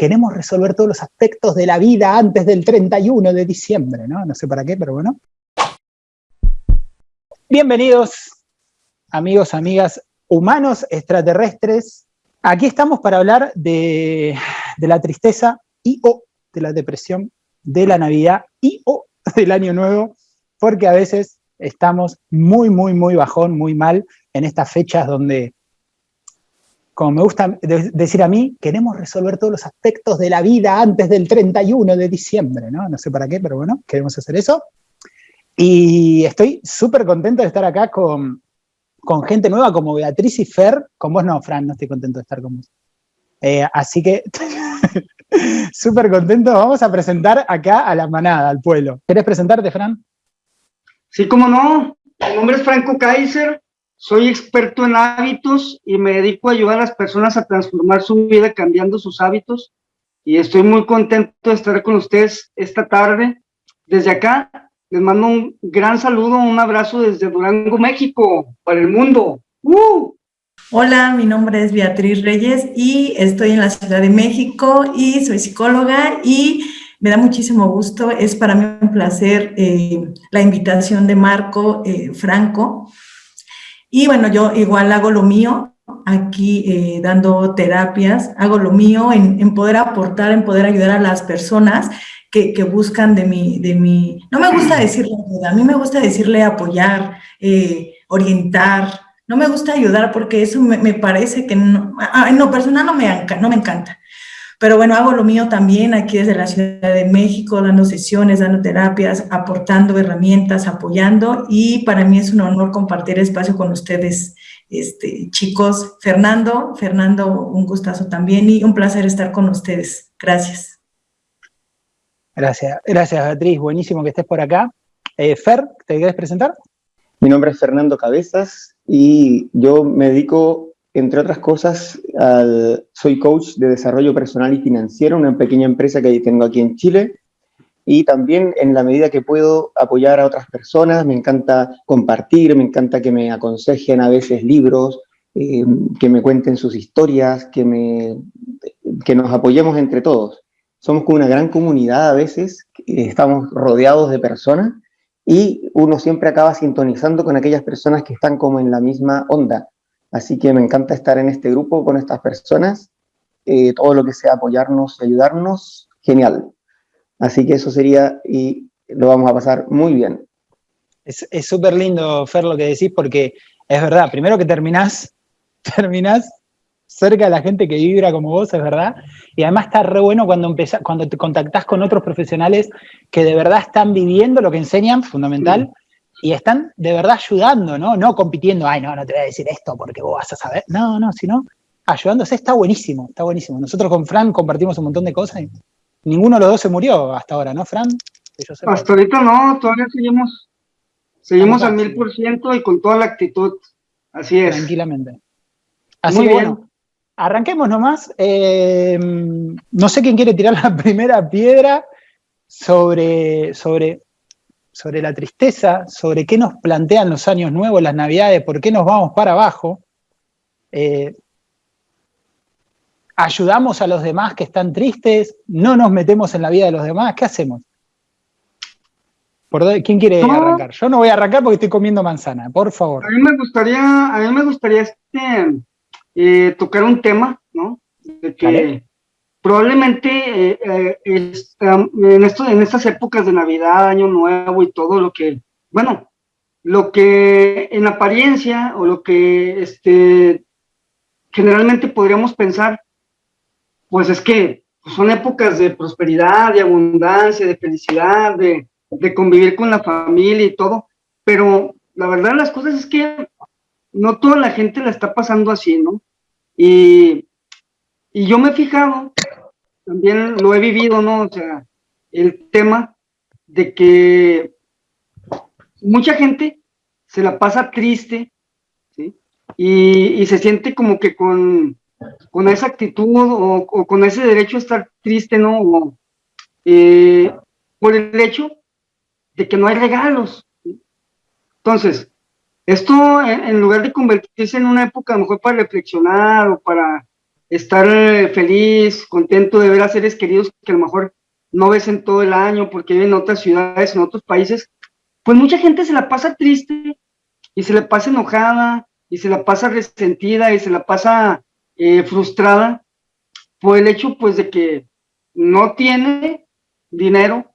queremos resolver todos los aspectos de la vida antes del 31 de diciembre, ¿no? No sé para qué, pero bueno. Bienvenidos, amigos, amigas, humanos, extraterrestres. Aquí estamos para hablar de, la tristeza y o de la depresión, de la Navidad y o del Año Nuevo, porque a veces estamos muy, muy, muy bajón, muy mal en estas fechas donde como me gusta decir a mí, queremos resolver todos los aspectos de la vida antes del 31 de diciembre, ¿no? No sé para qué, pero bueno, queremos hacer eso. Y estoy súper contento de estar acá con, con, gente nueva como Beatriz y Fer. Con vos no, Fran, no estoy contento de estar con vos. Eh, así que, súper contento. Vamos a presentar acá a la manada, al pueblo. ¿Querés presentarte, Fran? Sí, cómo no. Mi nombre es Franco Kaiser. Soy experto en hábitos y me dedico a ayudar a las personas a transformar su vida cambiando sus hábitos. Y estoy muy contento de estar con ustedes esta tarde. Desde acá les mando un gran saludo, un abrazo desde Durango, México, para el mundo. ¡Uh! Hola, mi nombre es Beatriz Reyes y estoy en la Ciudad de México y soy psicóloga y me da muchísimo gusto. Es para mí un placer eh, la invitación de Marco eh, Franco y bueno, yo igual hago lo mío aquí eh, dando terapias, hago lo mío en, poder aportar, en poder ayudar a las personas que, buscan de mi, de mi, no me gusta decirle ayuda, a mí me gusta decirle apoyar, eh, orientar, no me gusta ayudar porque eso me, parece que no, en lo personal no me, no me encanta. Pero bueno, hago lo mío también aquí desde la Ciudad de México, dando sesiones, dando terapias, aportando herramientas, apoyando y para mí es un honor compartir espacio con ustedes, este, chicos. Fernando, Fernando, un gustazo también y un placer estar con ustedes. Gracias. Gracias, gracias Beatriz, buenísimo que estés por acá. Eh, Fer, ¿te quieres presentar? Mi nombre es Fernando Cabezas y yo me dedico entre otras cosas, soy coach de desarrollo personal y financiero, una pequeña empresa que tengo aquí en Chile, y también en la medida que puedo apoyar a otras personas, me encanta compartir, me encanta que me aconsejen a veces libros, eh, que me cuenten sus historias, que, me, que nos apoyemos entre todos. Somos como una gran comunidad a veces, estamos rodeados de personas y uno siempre acaba sintonizando con aquellas personas que están como en la misma onda, Así que me encanta estar en este grupo con estas personas. Eh, todo lo que sea apoyarnos y ayudarnos, genial. Así que eso sería y lo vamos a pasar muy bien. Es súper lindo, Fer, lo que decís, porque es verdad, primero que terminás, terminás cerca de la gente que vibra como vos, es verdad, y además está re bueno cuando, cuando te contactás con otros profesionales que de verdad están viviendo lo que enseñan, fundamental, y están de verdad ayudando, ¿no? No compitiendo, ay, no, no te voy a decir esto porque vos vas a saber. No, no, sino ayudándose está buenísimo, está buenísimo. Nosotros con Fran compartimos un montón de cosas y ninguno de los dos se murió hasta ahora, ¿no, Fran? hasta ahorita no, todavía seguimos, seguimos al mil por ciento y con toda la actitud. Así es. Tranquilamente. Así Muy bueno. Arranquemos nomás. Eh, no sé quién quiere tirar la primera piedra sobre, sobre sobre la tristeza, sobre qué nos plantean los años nuevos, las navidades, por qué nos vamos para abajo. Eh, ayudamos a los demás que están tristes, no nos metemos en la vida de los demás, ¿qué hacemos? ¿Quién quiere arrancar? Yo no voy a arrancar porque estoy comiendo manzana, por favor. A mí me gustaría, a mí me gustaría este, eh, tocar un tema, ¿no? De que probablemente eh, eh, en, esto, en estas épocas de Navidad, Año Nuevo y todo lo que, bueno, lo que en apariencia o lo que este, generalmente podríamos pensar, pues es que son épocas de prosperidad, de abundancia, de felicidad, de, de convivir con la familia y todo, pero la verdad las cosas es que no toda la gente la está pasando así, ¿no? Y, y yo me he fijado también lo he vivido, ¿no? O sea, el tema de que mucha gente se la pasa triste, ¿sí? Y, se siente como que con, con esa actitud o, con ese derecho a estar triste, ¿no? Eh, por el hecho de que no hay regalos. Entonces, esto en, lugar de convertirse en una época a lo mejor para reflexionar o para estar eh, feliz, contento de ver a seres queridos que a lo mejor no ves en todo el año porque viven en otras ciudades, en otros países, pues mucha gente se la pasa triste y se la pasa enojada y se la pasa resentida y se la pasa eh, frustrada por el hecho pues de que no tiene dinero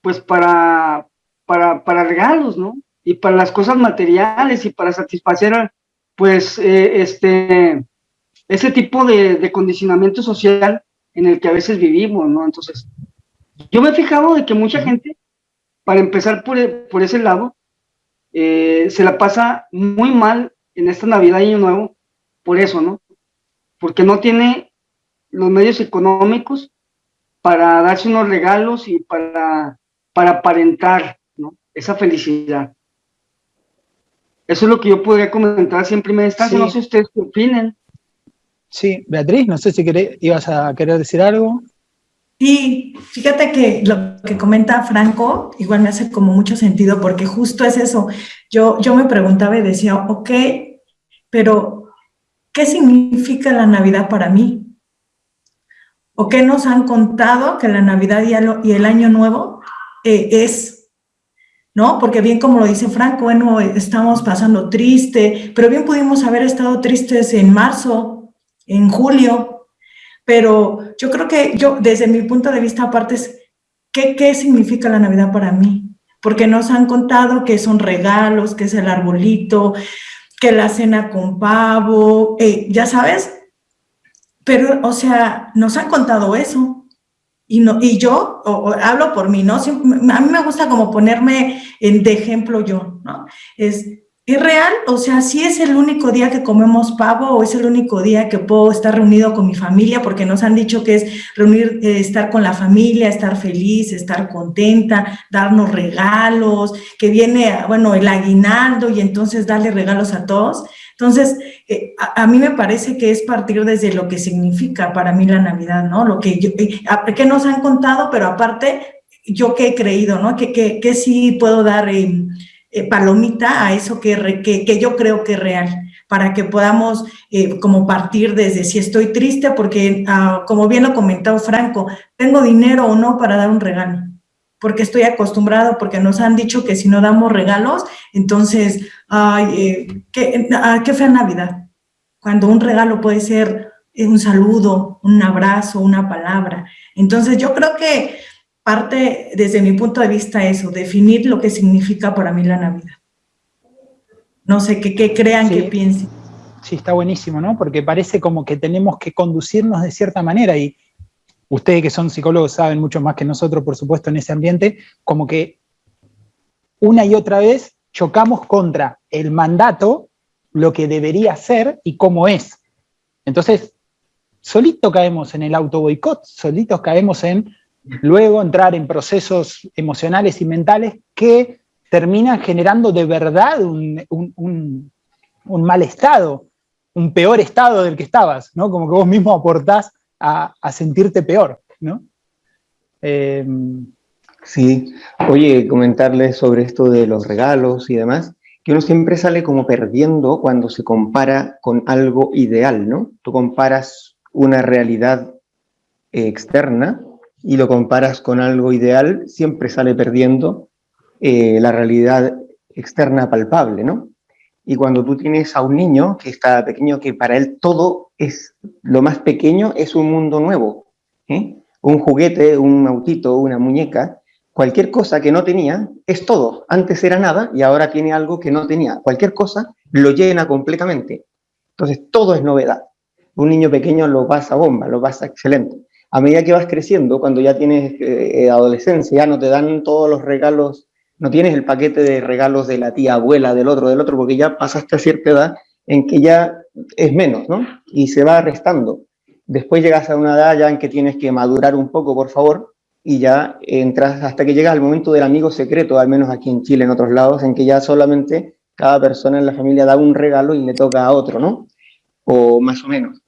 pues para, para, para regalos, ¿no? Y para las cosas materiales y para satisfacer pues eh, este ese tipo de, condicionamiento social en el que a veces vivimos, ¿no? Entonces, yo me he fijado de que mucha gente, para empezar por, por ese lado, eh, se la pasa muy mal en esta Navidad y Año Nuevo, por eso, ¿no? Porque no tiene los medios económicos para darse unos regalos y para, para aparentar, ¿no? Esa felicidad. Eso es lo que yo podría comentar siempre me instancia, no sé ustedes qué opinen. Sí, Beatriz, no sé si ibas a querer decir algo. Sí, fíjate que lo que comenta Franco igual me hace como mucho sentido porque justo es eso. Yo, yo me preguntaba y decía, ok, pero ¿qué significa la Navidad para mí? ¿O qué nos han contado que la Navidad y el Año Nuevo eh, es? ¿No? Porque bien como lo dice Franco, bueno, estamos pasando triste, pero bien pudimos haber estado tristes en marzo, en julio, pero yo creo que yo, desde mi punto de vista, aparte es, ¿qué, qué significa la Navidad para mí? Porque nos han contado que son regalos, que es el arbolito, que la cena con pavo, eh, ya sabes, pero, o sea, nos han contado eso. Y, no, y yo hablo por mí, ¿no? a mí me gusta como ponerme en, de ejemplo yo, ¿no? Es, ¿Es real? O sea, si es el único día que comemos pavo o es el único día que puedo estar reunido con mi familia, porque nos han dicho que es reunir, eh, estar con la familia, estar feliz, estar contenta, darnos regalos, que viene, bueno, el aguinaldo y entonces darle regalos a todos. Entonces, eh, a, mí me parece que es partir desde lo que significa para mí la Navidad, ¿no? Lo que, yo, eh, que nos han contado, pero aparte, yo que he creído, ¿no? Que, que, que sí puedo dar... Eh, palomita a eso que, que, yo creo que es real, para que podamos eh, como partir desde si estoy triste, porque ah, como bien lo comentó Franco, tengo dinero o no para dar un regalo, porque estoy acostumbrado, porque nos han dicho que si no damos regalos, entonces, ay, eh, qué, ah, qué Navidad, cuando un regalo puede ser un saludo, un abrazo, una palabra. Entonces yo creo que parte, desde mi punto de vista, eso, definir lo que significa para mí la Navidad. No sé, qué crean, qué piensen. Sí, está buenísimo, ¿no? Porque parece como que tenemos que conducirnos de cierta manera y ustedes que son psicólogos saben mucho más que nosotros, por supuesto, en ese ambiente, como que una y otra vez chocamos contra el mandato, lo que debería ser y cómo es. Entonces, solito caemos en el auto boicot, solitos caemos en luego entrar en procesos emocionales y mentales que terminan generando de verdad un, mal estado, un peor estado del que estabas, ¿no? Como que vos mismo aportás a, sentirte peor, ¿no? Eh, sí, oye, comentarles sobre esto de los regalos y demás, que uno siempre sale como perdiendo cuando se compara con algo ideal, ¿no? Tú comparas una realidad externa y lo comparas con algo ideal, siempre sale perdiendo eh, la realidad externa palpable, ¿no? Y cuando tú tienes a un niño que está pequeño, que para él todo es, lo más pequeño es un mundo nuevo, ¿eh? un juguete, un autito, una muñeca, cualquier cosa que no tenía es todo. Antes era nada y ahora tiene algo que no tenía. Cualquier cosa lo llena completamente. Entonces todo es novedad. Un niño pequeño lo pasa bomba, lo pasa excelente a medida que vas creciendo, cuando ya tienes eh, adolescencia, ya no te dan todos los regalos, no tienes el paquete de regalos de la tía abuela, del otro, del otro, porque ya pasaste a cierta edad en que ya es menos, ¿no? Y se va restando. Después llegas a una edad ya en que tienes que madurar un poco, por favor, y ya entras hasta que llegas al momento del amigo secreto, al menos aquí en Chile, en otros lados, en que ya solamente cada persona en la familia da un regalo y le toca a otro, ¿no? O más o menos.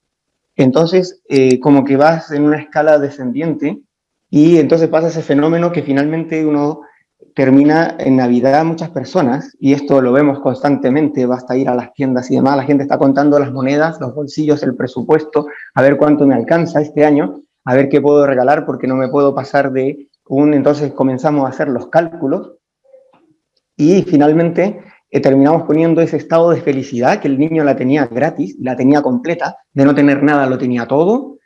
Entonces, eh, como que vas en una escala descendiente y entonces pasa ese fenómeno que finalmente uno termina en Navidad muchas personas, y esto lo vemos constantemente, basta ir a las tiendas y demás, la gente está contando las monedas, los bolsillos, el presupuesto, a ver cuánto me alcanza este año, a ver qué puedo regalar porque no me puedo pasar de un... Entonces comenzamos a hacer los cálculos y finalmente eh, terminamos poniendo ese estado de felicidad que el niño la tenía gratis, la tenía completa, de no tener nada lo tenía todo,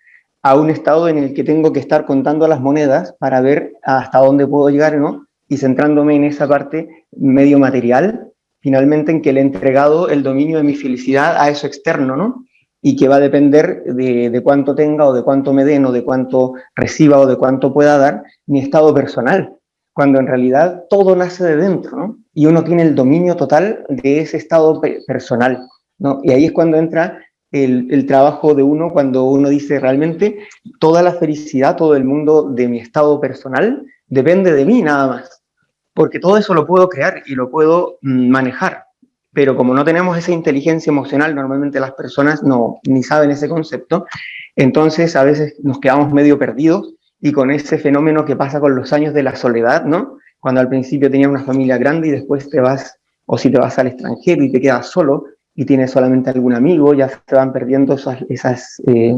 a un estado en el que tengo que estar contando las monedas para ver hasta dónde puedo llegar, ¿no? Y centrándome en esa parte medio material, finalmente en que le he entregado el dominio de mi felicidad a eso externo, ¿no? Y que va a depender de, de cuánto tenga o de cuánto me den o de cuánto reciba o de cuánto pueda dar mi estado personal, cuando en realidad todo nace de dentro, ¿no? Y uno tiene el dominio total de ese estado personal, ¿no? Y ahí es cuando entra el, trabajo de uno cuando uno dice realmente toda la felicidad, todo el mundo de mi estado personal depende de mí nada más, porque todo eso lo puedo crear y lo puedo mm, manejar, pero como no tenemos esa inteligencia emocional, normalmente las personas no ni saben ese concepto, entonces a veces nos quedamos medio perdidos y con ese fenómeno que pasa con los años de la soledad, ¿no? Cuando al principio tenías una familia grande y después te vas, o si te vas al extranjero y te quedas solo, y tienes solamente algún amigo, ya se van perdiendo esas, esas, eh,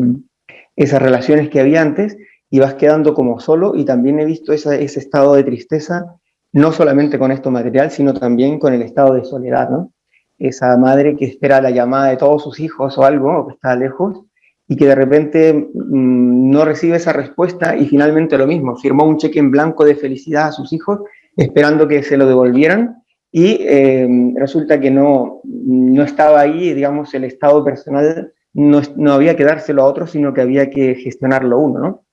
esas relaciones que había antes y vas quedando como solo y también he visto ese estado de tristeza, no solamente con esto material, sino también con el estado de soledad, ¿no? Esa madre que espera la llamada de todos sus hijos o algo, o que está lejos, y que de repente mmm, no recibe esa respuesta y finalmente lo mismo, firmó un cheque en blanco de felicidad a sus hijos esperando que se lo devolvieran y eh, resulta que no, no estaba ahí, digamos, el estado personal no, no, había que dárselo a otro, sino que había que gestionarlo uno, ¿no?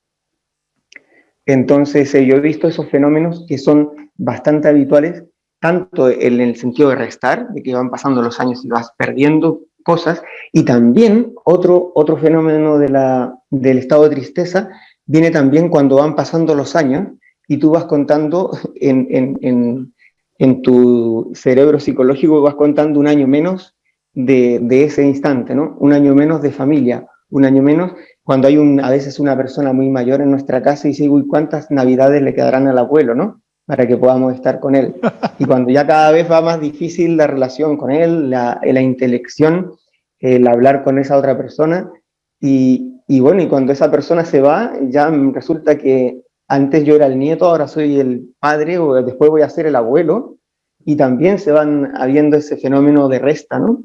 Entonces, eh, yo he visto esos fenómenos que son bastante habituales, tanto en el sentido de restar, de que van pasando los años y vas perdiendo cosas, y también otro, otro fenómeno de la, del estado de tristeza viene también cuando van pasando los años y tú vas contando en, en, en tu cerebro psicológico vas contando un año menos de, de, ese instante, ¿no? Un año menos de familia, un año menos cuando hay un, a veces una persona muy mayor en nuestra casa y dice, uy, ¿cuántas navidades le quedarán al abuelo, no? Para que podamos estar con él. Y cuando ya cada vez va más difícil la relación con él, la, la intelección, el hablar con esa otra persona, y, y bueno, y cuando esa persona se va, ya resulta que antes yo era el nieto, ahora soy el padre, o después voy a ser el abuelo, y también se van habiendo ese fenómeno de resta, ¿no?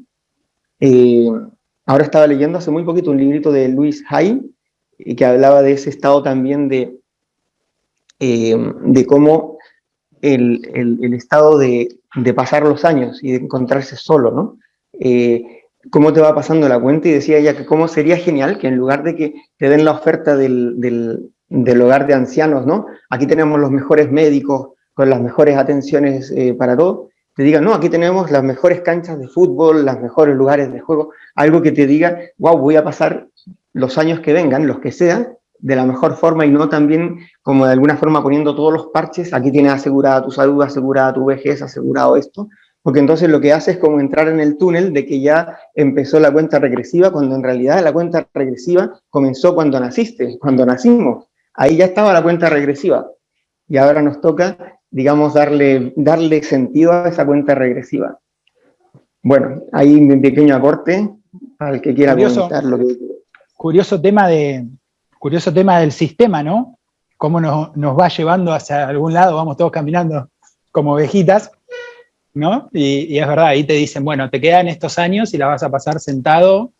Eh, ahora estaba leyendo hace muy poquito un librito de Luis Hay, eh, que hablaba de ese estado también de, eh, de cómo el, estado de, pasar los años y de encontrarse solo, ¿no? Eh, cómo te va pasando la cuenta y decía ella que cómo sería genial que en lugar de que te den la oferta del hogar de ancianos, ¿no? Aquí tenemos los mejores médicos con las mejores atenciones eh, para todo, te digan, no, aquí tenemos las mejores canchas de fútbol, los mejores lugares de juego, algo que te diga, wow, voy a pasar los años que vengan, los que sean, de la mejor forma y no también como de alguna forma poniendo todos los parches, aquí tienes asegurada tu salud, asegurada tu vejez, asegurado esto, porque entonces lo que hace es como entrar en el túnel de que ya empezó la cuenta regresiva, cuando en realidad la cuenta regresiva comenzó cuando naciste, cuando nacimos ahí ya estaba la cuenta regresiva. Y ahora nos toca, digamos, darle, darle sentido a esa cuenta regresiva. Bueno, ahí un pequeño aporte para el que quiera curioso, comentar lo que... Curioso tema, de, curioso tema del sistema, ¿no? Cómo nos, va llevando hacia algún lado, vamos todos caminando como ovejitas, ¿no? Y, es verdad, ahí te dicen, bueno, te quedan estos años y la vas a pasar sentado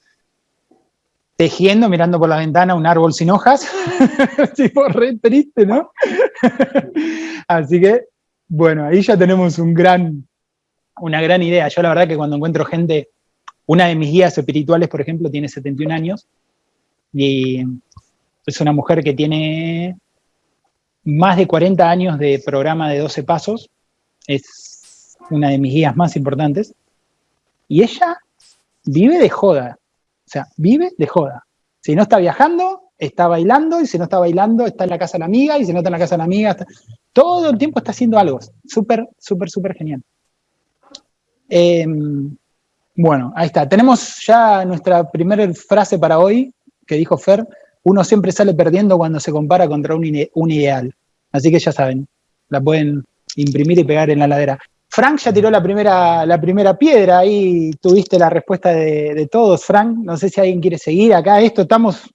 tejiendo, mirando por la ventana un árbol sin hojas, tipo re triste, ¿no? Así que, bueno, ahí ya tenemos una gran idea. Yo la verdad que cuando encuentro gente, una de mis guías espirituales, por ejemplo, tiene 71 años, y es una mujer que tiene más de 40 años de programa de 12 pasos, es una de mis guías más importantes, y ella vive de joda, o sea, vive de joda. Si no está viajando, está bailando, y si no está bailando, está en la casa de la amiga, y si no está en la casa de la amiga, todo el tiempo está haciendo algo. Súper, súper, súper genial. Eh, bueno, ahí está. Tenemos ya nuestra primera frase para hoy, que dijo Fer, uno siempre sale perdiendo cuando se compara contra un, un ideal. Así que ya saben, la pueden imprimir y pegar en la ladera. Frank ya tiró la primera, la primera piedra, ahí tuviste la respuesta de, todos, Frank. No sé si alguien quiere seguir acá. Esto estamos.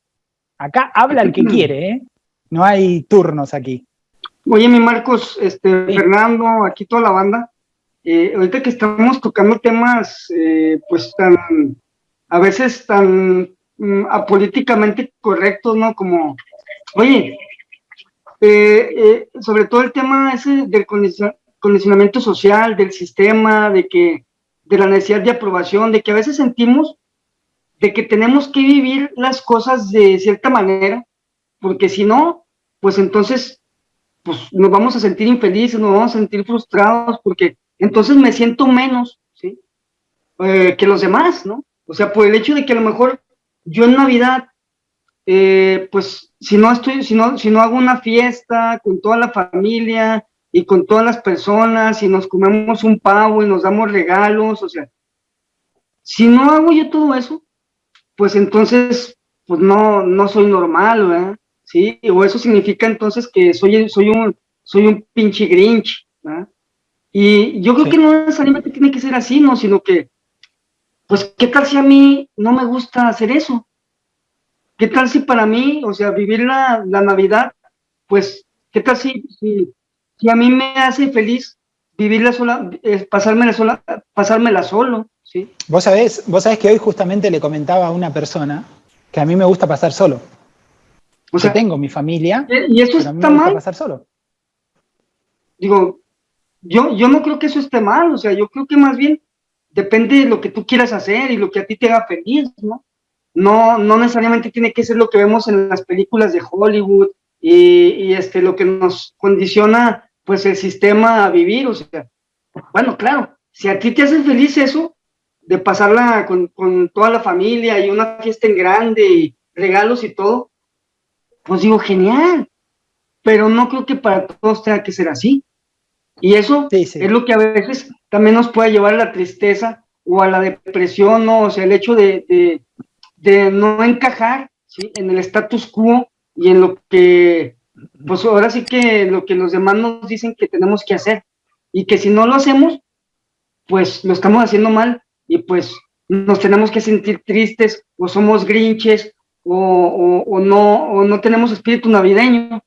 Acá habla el que quiere, ¿eh? No hay turnos aquí. Oye, mi Marcos, este, Fernando, aquí toda la banda. Eh, ahorita que estamos tocando temas, eh, pues tan, a veces tan mm, apolíticamente correctos, ¿no? Como, oye, eh, sobre todo el tema ese del condicionamiento social, del sistema, de que, de la necesidad de aprobación, de que a veces sentimos de que tenemos que vivir las cosas de cierta manera, porque si no, pues entonces pues nos vamos a sentir infelices, nos vamos a sentir frustrados, porque entonces me siento menos, ¿sí? Eh, que los demás, ¿no? O sea, por el hecho de que a lo mejor yo en Navidad, eh, pues si no estoy, si no, si no hago una fiesta con toda la familia, y con todas las personas y nos comemos un pavo y nos damos regalos, o sea, si no hago yo todo eso, pues entonces, pues no, no soy normal, ¿verdad? Sí, o eso significa entonces que soy, soy un, soy un pinche grinch, ¿verdad? Y yo creo que no necesariamente tiene que ser así, ¿no? Sino que, pues, ¿qué tal si a mí no me gusta hacer eso? ¿Qué tal si para mí, o sea, vivir la, la Navidad, pues, ¿qué tal si, si si a mí me hace feliz vivirla sola, pasármela sola, pasármela solo, ¿sí? Vos sabés, vos sabés que hoy justamente le comentaba a una persona que a mí me gusta pasar solo. O sea, tengo mi familia, eh, y eso está me mal. pasar solo. Digo, yo, yo no creo que eso esté mal, o sea, yo creo que más bien depende de lo que tú quieras hacer y lo que a ti te haga feliz, ¿no? No, no necesariamente tiene que ser lo que vemos en las películas de Hollywood y, este, lo que nos condiciona pues el sistema a vivir, o sea, bueno, claro, si a ti te hace feliz eso, de pasarla con, toda la familia y una fiesta en grande y regalos y todo, pues digo, genial, pero no creo que para todos tenga que ser así. Y eso es lo que a veces también nos puede llevar a la tristeza o a la depresión, ¿no? O sea, el hecho de, de no encajar ¿sí? en el status quo y en lo que pues ahora sí que lo que los demás nos dicen que tenemos que hacer y que si no lo hacemos, pues lo estamos haciendo mal y pues nos tenemos que sentir tristes o somos grinches o, no, o no tenemos espíritu navideño.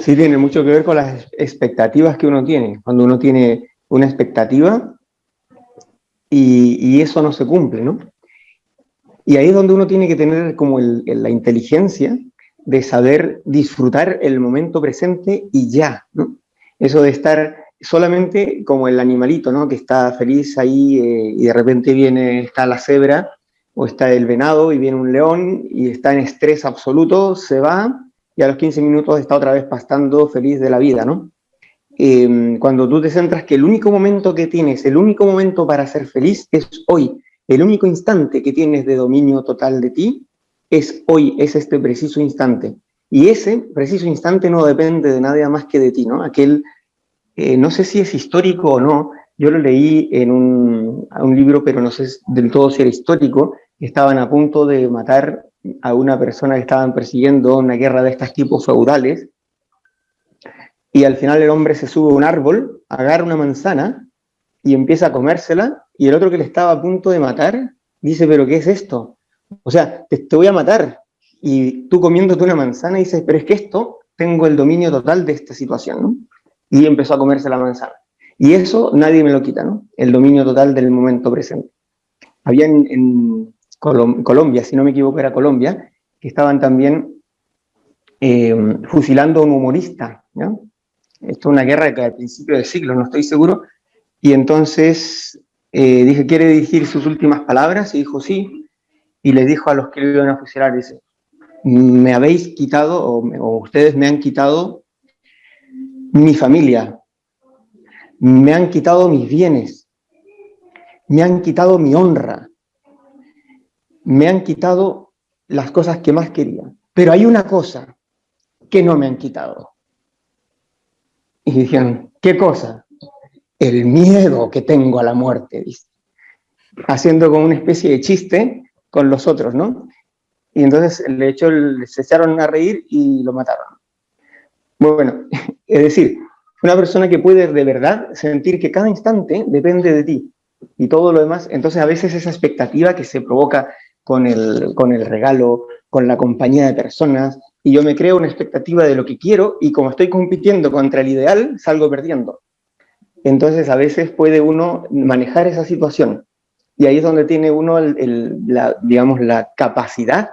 Sí, tiene mucho que ver con las expectativas que uno tiene. Cuando uno tiene una expectativa y, eso no se cumple, ¿no? Y ahí es donde uno tiene que tener como la inteligencia de saber disfrutar el momento presente y ya, ¿no? Eso de estar solamente como el animalito, ¿no? Que está feliz ahí eh, y de repente viene, está la cebra o está el venado y viene un león y está en estrés absoluto, se va y a los 15 minutos está otra vez pastando feliz de la vida, ¿no? Em, cuando tú te centras que el único momento que tienes, el único momento para ser feliz es hoy, el único instante que tienes de dominio total de ti es hoy, es este preciso instante. Y ese preciso instante no depende de nada más que de ti, ¿no? Aquel, eh, no sé si es histórico o no, yo lo leí en un, un libro, pero no sé del todo si era histórico, estaban a punto de matar a una persona que estaban persiguiendo una guerra de estos tipos feudales, y al final el hombre se sube a un árbol, agarra una manzana y empieza a comérsela, y el otro que le estaba a punto de matar, dice, pero ¿qué es esto? O sea, te, voy a matar. Y tú comiéndote una manzana dices, pero es que esto, tengo el dominio total de esta situación, ¿no? Y empezó a comerse la manzana. Y eso nadie me lo quita, ¿no? El dominio total del momento presente. Había en, Colombia, si no me equivoco era Colombia, que estaban también eh, fusilando a un humorista. Esto es una guerra que al principio del siglo, no estoy seguro, y entonces eh, dije, ¿quiere dirigir sus últimas palabras? Y dijo, sí. Y le dijo a los que lo iban a fusilar, dice, me habéis quitado, o, ustedes me han quitado mi familia, me han quitado mis bienes, me han quitado mi honra, me han quitado las cosas que más quería. Pero hay una cosa que no me han quitado. Y dijeron, ¿qué cosa? el miedo que tengo a la muerte, dice. Haciendo como una especie de chiste con los otros, ¿no? Y entonces, de hecho, se echaron a reír y lo mataron. Bueno, es decir, una persona que puede de verdad sentir que cada instante depende de ti y todo lo demás, entonces a veces esa expectativa que se provoca con el, con el regalo, con la compañía de personas, y yo me creo una expectativa de lo que quiero y como estoy compitiendo contra el ideal, salgo perdiendo. Entonces a veces puede uno manejar esa situación y ahí es donde tiene uno la, digamos, la capacidad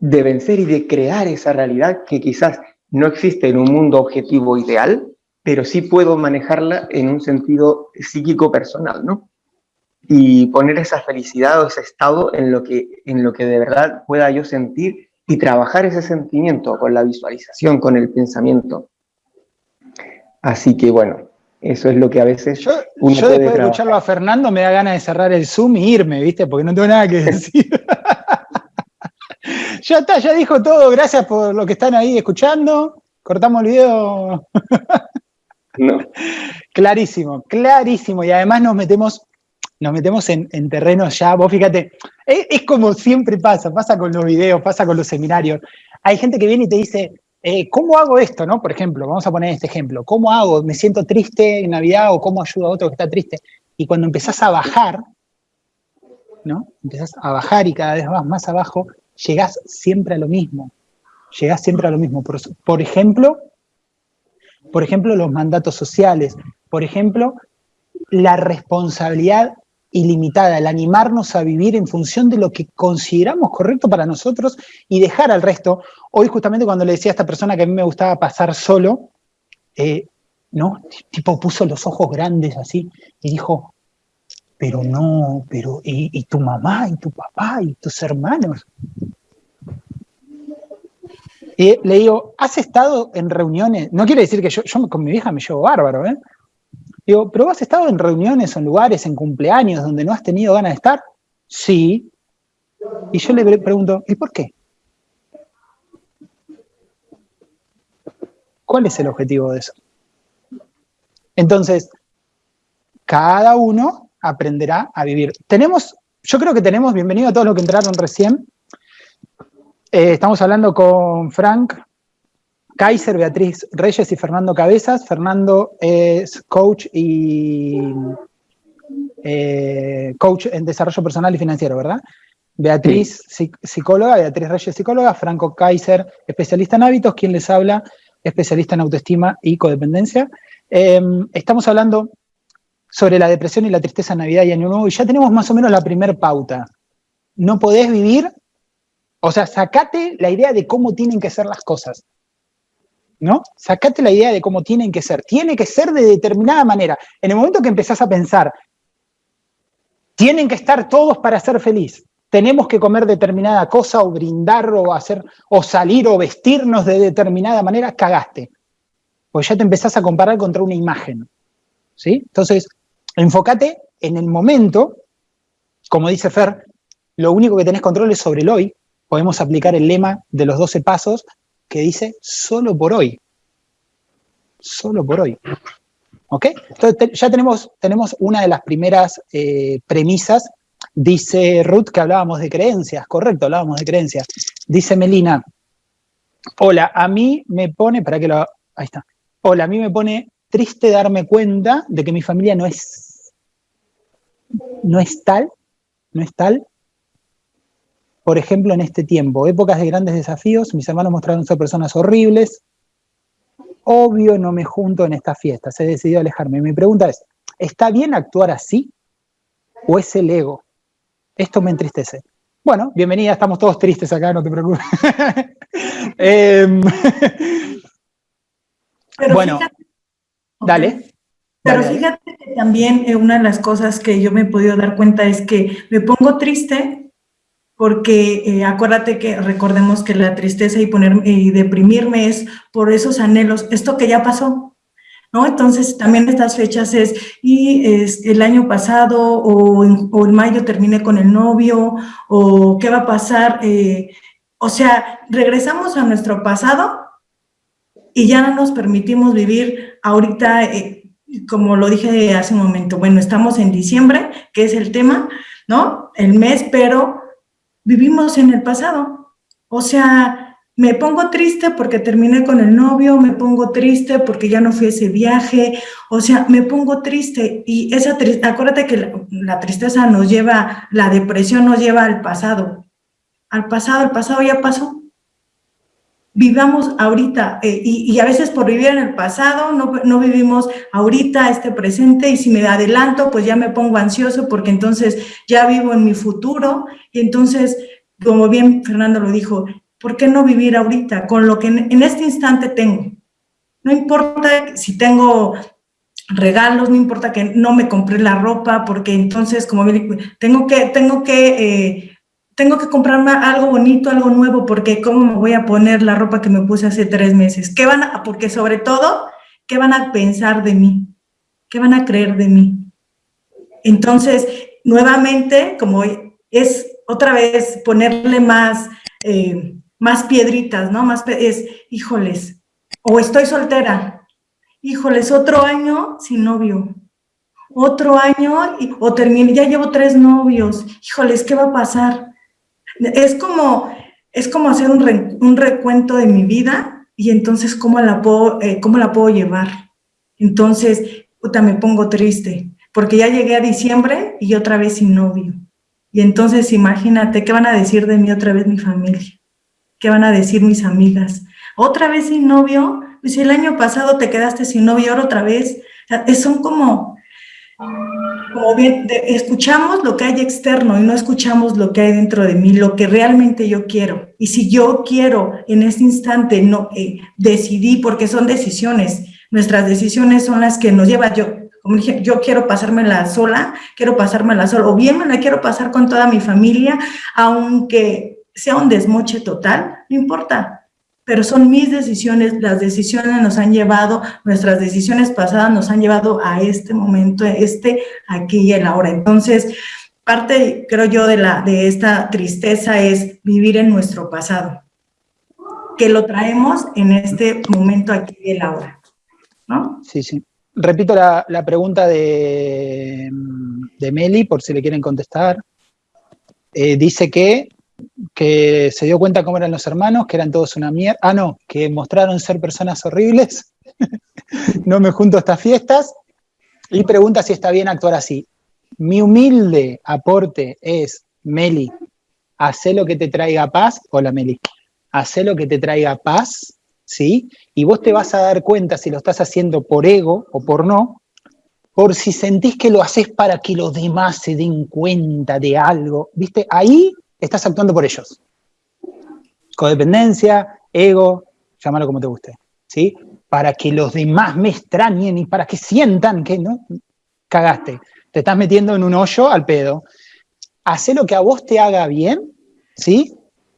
de vencer y de crear esa realidad que quizás no existe en un mundo objetivo ideal, pero sí puedo manejarla en un sentido psíquico personal, ¿no? Y poner esa felicidad o ese estado en lo que, en lo que de verdad pueda yo sentir y trabajar ese sentimiento con la visualización, con el pensamiento. Así que bueno, eso es lo que a veces yo, yo después de escucharlo a Fernando me da ganas de cerrar el Zoom y irme, ¿viste? Porque no tengo nada que decir. ya está, ya dijo todo. Gracias por lo que están ahí escuchando. Cortamos el video. no. Clarísimo, clarísimo. Y además nos metemos nos metemos en, en terrenos ya, vos fíjate, es, como siempre pasa, pasa con los videos, pasa con los seminarios. Hay gente que viene y te dice, eh, ¿cómo hago esto? ¿no? Por ejemplo, vamos a poner este ejemplo, ¿cómo hago? ¿Me siento triste en Navidad o cómo ayudo a otro que está triste? Y cuando empezás a bajar, ¿no? Empezás a bajar y cada vez vas más abajo, llegás siempre a lo mismo. Llegás siempre a lo mismo. Por, por ejemplo, por ejemplo, los mandatos sociales. Por ejemplo, la responsabilidad ilimitada, el animarnos a vivir en función de lo que consideramos correcto para nosotros y dejar al resto. Hoy justamente cuando le decía a esta persona que a mí me gustaba pasar solo, eh, ¿no? Tipo puso los ojos grandes así y dijo, pero no, pero ¿y, tu mamá y tu papá y tus hermanos? Y le digo, ¿has estado en reuniones? No quiere decir que yo, yo con mi vieja me llevo bárbaro, ¿eh? Digo, ¿pero has estado en reuniones, en lugares, en cumpleaños donde no has tenido ganas de estar? Sí. Y yo le pregunto, ¿y por qué? ¿Cuál es el objetivo de eso? Entonces, cada uno aprenderá a vivir. Tenemos, yo creo que tenemos, bienvenido a todos los que entraron recién. Eh, estamos hablando con Frank Kaiser, Beatriz Reyes y Fernando Cabezas. Fernando es coach y eh, coach en desarrollo personal y financiero, ¿verdad? Beatriz, psicóloga, Beatriz Reyes, psicóloga, Franco Kaiser, especialista en hábitos, quien les habla, especialista en autoestima y codependencia. Em, estamos hablando sobre la depresión y la tristeza en Navidad y Año Nuevo, y ya tenemos más o menos la primer pauta. No podés vivir, o sea, sacate la idea de cómo tienen que ser las cosas. ¿No? Sacate la idea de cómo tienen que ser. Tiene que ser de determinada manera. En el momento que empezás a pensar, tienen que estar todos para ser feliz, tenemos que comer determinada cosa o brindar o hacer, o salir o vestirnos de determinada manera, cagaste. Pues ya te empezás a comparar contra una imagen. ¿Sí? Entonces, enfócate en el momento, como dice Fer, lo único que tenés control es sobre el hoy. Podemos aplicar el lema de los 12 pasos que dice solo por hoy. Solo por hoy. ¿Ok? Entonces ya tenemos, tenemos una de las primeras eh, premisas. Dice Ruth que hablábamos de creencias, correcto, hablábamos de creencias. Dice Melina, hola, a mí me pone, para que lo, ahí está. Hola, a mí me pone triste darme cuenta de que mi familia no es, no es tal, no es tal por ejemplo, en este tiempo, épocas de grandes desafíos, mis hermanos mostraron ser personas horribles, obvio no me junto en estas fiestas, he decidido alejarme. Mi pregunta es, ¿está bien actuar así o es el ego? Esto me entristece. Bueno, bienvenida, estamos todos tristes acá, no te preocupes. Em, bueno, dale. Pero fíjate que también eh, una de las cosas que yo me he podido dar cuenta es que me pongo triste porque eh, acuérdate que recordemos que la tristeza y, poner, y deprimirme es por esos anhelos, esto que ya pasó, ¿no? Entonces también estas fechas es, y es el año pasado o en, mayo terminé con el novio, o qué va a pasar, eh, o sea, regresamos a nuestro pasado y ya no nos permitimos vivir ahorita, eh, como lo dije hace un momento, bueno, estamos en diciembre, que es el tema, ¿no? El mes, pero vivimos en el pasado. O sea, me pongo triste porque terminé con el novio, me pongo triste porque ya no fui ese viaje, o sea, me pongo triste y esa tristeza, acuérdate que la, tristeza nos lleva, la depresión nos lleva al pasado, al pasado, el pasado ya pasó. Vivamos ahorita eh, y, a veces por vivir en el pasado no, no vivimos ahorita este presente y si me adelanto pues ya me pongo ansioso porque entonces ya vivo en mi futuro y entonces como bien Fernando lo dijo, ¿por qué no vivir ahorita con lo que en, este instante tengo? No importa si tengo regalos, no importa que no me compré la ropa, porque entonces, como tengo que, tengo que, eh, tengo que comprarme algo bonito, algo nuevo, porque ¿cómo me voy a poner la ropa que me puse hace tres meses? ¿Qué van a, porque sobre todo, ¿qué van a pensar de mí? ¿Qué van a creer de mí? Entonces, nuevamente, como es otra vez ponerle más, eh, más piedritas, ¿no? Más, es, híjoles, o estoy soltera, híjoles, otro año sin novio, otro año, o termine, ya llevo tres novios, híjoles, ¿qué va a pasar? Es como, es como hacer un, recuento de mi vida y entonces, ¿cómo la puedo, eh, cómo la puedo llevar? Entonces, puta, me pongo triste, porque ya llegué a diciembre y otra vez sin novio. Y entonces imagínate, ¿qué van a decir de mí otra vez mi familia? ¿Qué van a decir mis amigas? ¿Otra vez sin novio? Pues el año pasado te quedaste sin novio, ahora otra vez. son como, escuchamos lo que hay externo y no escuchamos lo que hay dentro de mí, lo que realmente yo quiero. Y si yo quiero en este instante, no, eh, decidí, porque son decisiones, nuestras decisiones son las que nos llevan, yo, como dije, yo quiero pasármela sola, quiero pasármela sola, o bien me la quiero pasar con toda mi familia, aunque sea un desmoche total, no importa, pero son mis decisiones, las decisiones nos han llevado, nuestras decisiones pasadas nos han llevado a este momento, este, aquí y el ahora. Entonces, parte, creo yo, de, la, de esta tristeza es vivir en nuestro pasado, que lo traemos en este momento aquí y el ahora, ¿no? Sí, sí. Repito la, pregunta de, de Meli, por si le quieren contestar. Eh, dice que que se dio cuenta cómo eran los hermanos, que eran todos una mierda. Ah, no, que mostraron ser personas horribles. no me junto a estas fiestas. Y pregunta si está bien actuar así. Mi humilde aporte es, Meli, hace lo que te traiga paz. Hola, Meli. Hace lo que te traiga paz, ¿sí? Y vos te vas a dar cuenta si lo estás haciendo por ego o por no, por si sentís que lo haces para que los demás se den cuenta de algo, ¿viste? Ahí estás actuando por ellos. Codependencia, ego, llámalo como te guste, ¿sí? Para que los demás me extrañen y para que sientan que no, cagaste. Te estás metiendo en un hoyo al pedo. Hacé lo que a vos te haga bien, ¿sí?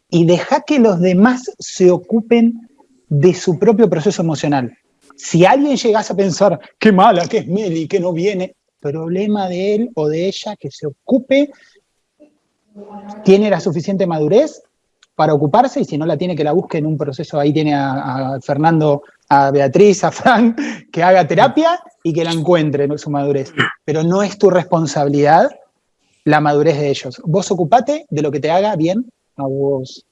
Y deja que los demás se ocupen de su propio proceso emocional. Si alguien llegase a pensar, qué mala que es Meli, que no viene, problema de él o de ella que se ocupe tiene la suficiente madurez para ocuparse y si no la tiene que la busque en un proceso, ahí tiene a, Fernando, a Beatriz, a Frank, que haga terapia y que la encuentre en su madurez. Pero no es tu responsabilidad la madurez de ellos. Vos ocupate de lo que te haga bien a vos.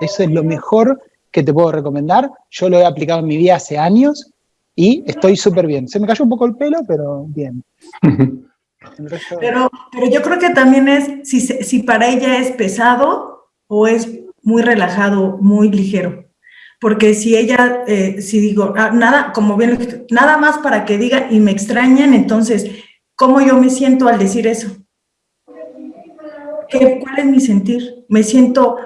Eso es lo mejor que te puedo recomendar. Yo lo he aplicado en mi vida hace años y estoy súper bien. Se me cayó un poco el pelo, pero bien. Pero, pero yo creo que también es si, si para ella es pesado o es muy relajado, muy ligero. Porque si ella, eh, si digo, ah, nada, como bien, nada más para que digan y me extrañan, entonces, ¿cómo yo me siento al decir eso? ¿Qué, ¿Cuál es mi sentir? ¿Me siento,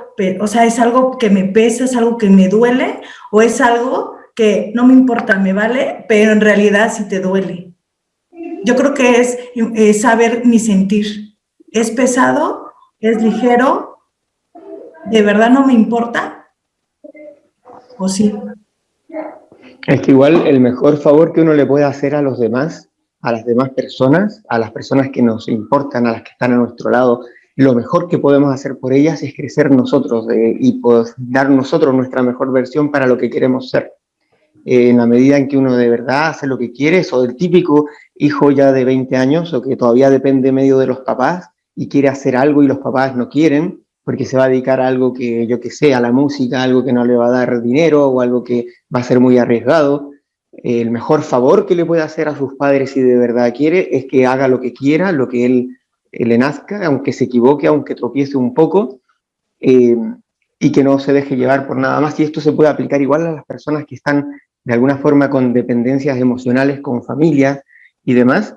o sea, es algo que me pesa, es algo que me duele o es algo que no me importa, me vale, pero en realidad sí te duele? Yo creo que es, saber mi sentir. ¿Es pesado? ¿Es ligero? ¿De verdad no me importa? ¿O sí? Es que igual el mejor favor que uno le puede hacer a los demás, a las demás personas, a las personas que nos importan, a las que están a nuestro lado, lo mejor que podemos hacer por ellas es crecer nosotros y dar nosotros nuestra mejor versión para lo que queremos ser. Eh, en la medida en que uno de verdad hace lo que quiere, o el típico hijo ya de 20 años o que todavía depende medio de los papás y quiere hacer algo y los papás no quieren, porque se va a dedicar a algo que, yo que sé, a la música, algo que no le va a dar dinero o algo que va a ser muy arriesgado. El mejor favor que le puede hacer a sus padres si de verdad quiere es que haga lo que quiera, lo que él, le nazca, aunque se equivoque, aunque tropiece un poco, eh, y que no se deje llevar por nada más. Y esto se puede aplicar igual a las personas que están de alguna forma con dependencias emocionales, con familias y demás,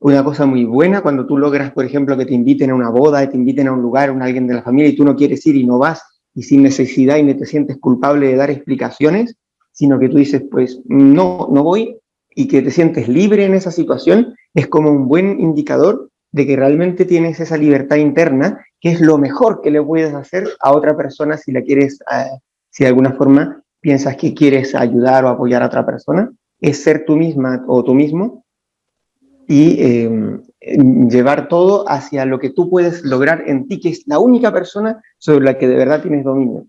una cosa muy buena cuando tú logras, por ejemplo, que te inviten a una boda, te inviten a un lugar, a alguien de la familia y tú no quieres ir y no vas y sin necesidad y no te sientes culpable de dar explicaciones, sino que tú dices, pues no, no voy y que te sientes libre en esa situación, es como un buen indicador de que realmente tienes esa libertad interna, que es lo mejor que le puedes hacer a otra persona si la quieres, eh, si de alguna forma piensas que quieres ayudar o apoyar a otra persona, es ser tú misma o tú mismo y em, llevar todo hacia lo que tú puedes lograr en ti, que es la única persona sobre la que de verdad tienes dominio.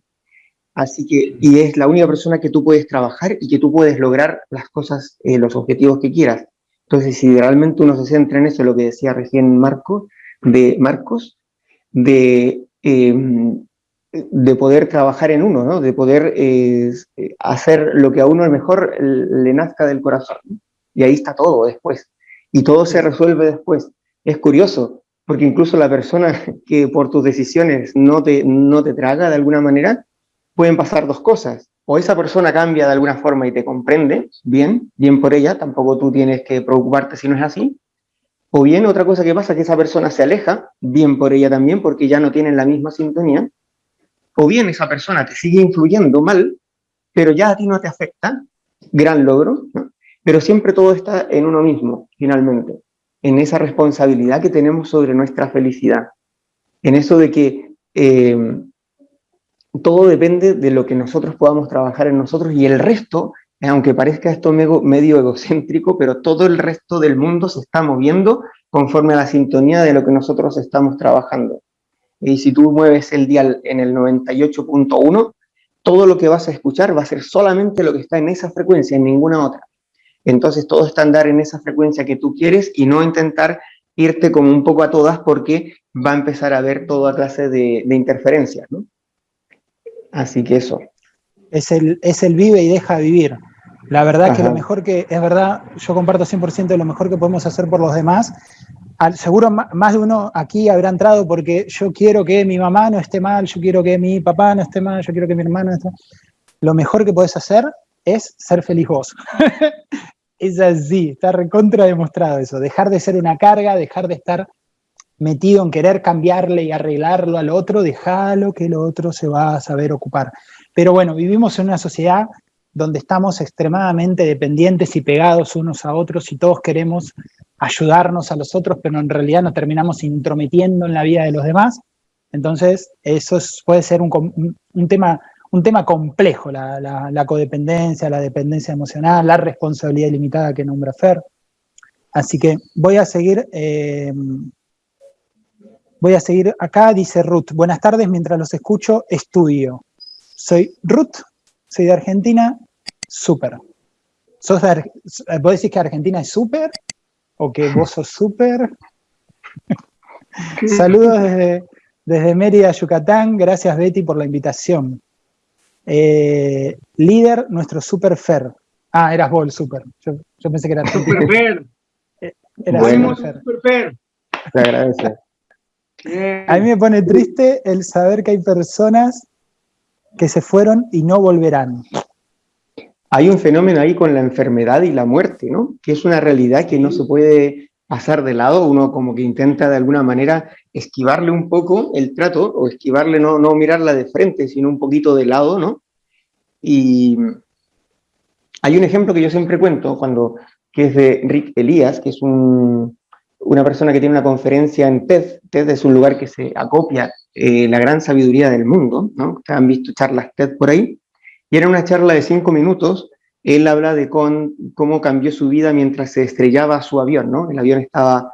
Así que, y es la única persona que tú puedes trabajar y que tú puedes lograr las cosas, eh, los objetivos que quieras. Entonces, si realmente uno se centra en eso, lo que decía recién Marco, de Marcos, de, em, de poder trabajar en uno, ¿no? de poder eh, hacer lo que a uno mejor le nazca del corazón. Y ahí está todo después y todo se resuelve después. Es curioso, porque incluso la persona que por tus decisiones no te, no te traga de alguna manera, pueden pasar dos cosas. O esa persona cambia de alguna forma y te comprende, bien, bien por ella, tampoco tú tienes que preocuparte si no es así. O bien otra cosa que pasa es que esa persona se aleja, bien por ella también, porque ya no tienen la misma sintonía. O bien esa persona te sigue influyendo mal, pero ya a ti no te afecta, gran logro. Pero siempre todo está en uno mismo, finalmente, en esa responsabilidad que tenemos sobre nuestra felicidad, en eso de que eh, todo depende de lo que nosotros podamos trabajar en nosotros y el resto, aunque parezca esto medio egocéntrico, pero todo el resto del mundo se está moviendo conforme a la sintonía de lo que nosotros estamos trabajando. Y si tú mueves el dial en el 98.1, todo lo que vas a escuchar va a ser solamente lo que está en esa frecuencia, en ninguna otra. Entonces todo está andar en esa frecuencia que tú quieres y no intentar irte como un poco a todas porque va a empezar a haber toda clase de, interferencias, ¿no? Así que eso. Es el, es el vive y deja vivir. La verdad que lo mejor que, es verdad, yo comparto 100% de lo mejor que podemos hacer por los demás. Seguro más de uno aquí habrá entrado porque yo quiero que mi mamá no esté mal, yo quiero que mi papá no esté mal, yo quiero que mi hermano no esté mal. Lo mejor que puedes hacer es ser feliz vos. es así, está recontra demostrado eso, dejar de ser una carga, dejar de estar metido en querer cambiarle y arreglarlo al otro, déjalo que el otro se va a saber ocupar. Pero bueno, vivimos en una sociedad donde estamos extremadamente dependientes y pegados unos a otros y todos queremos ayudarnos a los otros, pero en realidad nos terminamos intrometiendo en la vida de los demás. Entonces, eso puede ser un, tema un tema complejo, la, codependencia, la dependencia emocional, la responsabilidad ilimitada que nombra Fer. Así que voy a seguir, eh, voy a seguir acá, dice Ruth. Buenas tardes, mientras los escucho, estudio. Soy Ruth, soy de Argentina, súper. ¿Vos decís que Argentina es súper? ¿O que vos sos súper? Saludos desde, desde Mérida, Yucatán. Gracias, Betty, por la invitación. Eh, líder, nuestro super fer. Ah, eras vos el super. Yo, pensé que era Super fer. Eh, era bueno, super fer. Te agradece. A mí me pone triste el saber que hay personas que se fueron y no volverán. Hay un fenómeno ahí con la enfermedad y la muerte, ¿no? Que es una realidad que no se puede pasar de lado, uno como que intenta de alguna manera esquivarle un poco el trato, o esquivarle, no, no mirarla de frente, sino un poquito de lado, ¿no? Y hay un ejemplo que yo siempre cuento, cuando, que es de Rick Elías, que es un, una persona que tiene una conferencia en TED. TED es un lugar que se acopia eh, la gran sabiduría del mundo, ¿no? Han visto charlas TED por ahí. Y era una charla de cinco minutos él habla de con, cómo cambió su vida mientras se estrellaba su avión, ¿no? El avión estaba...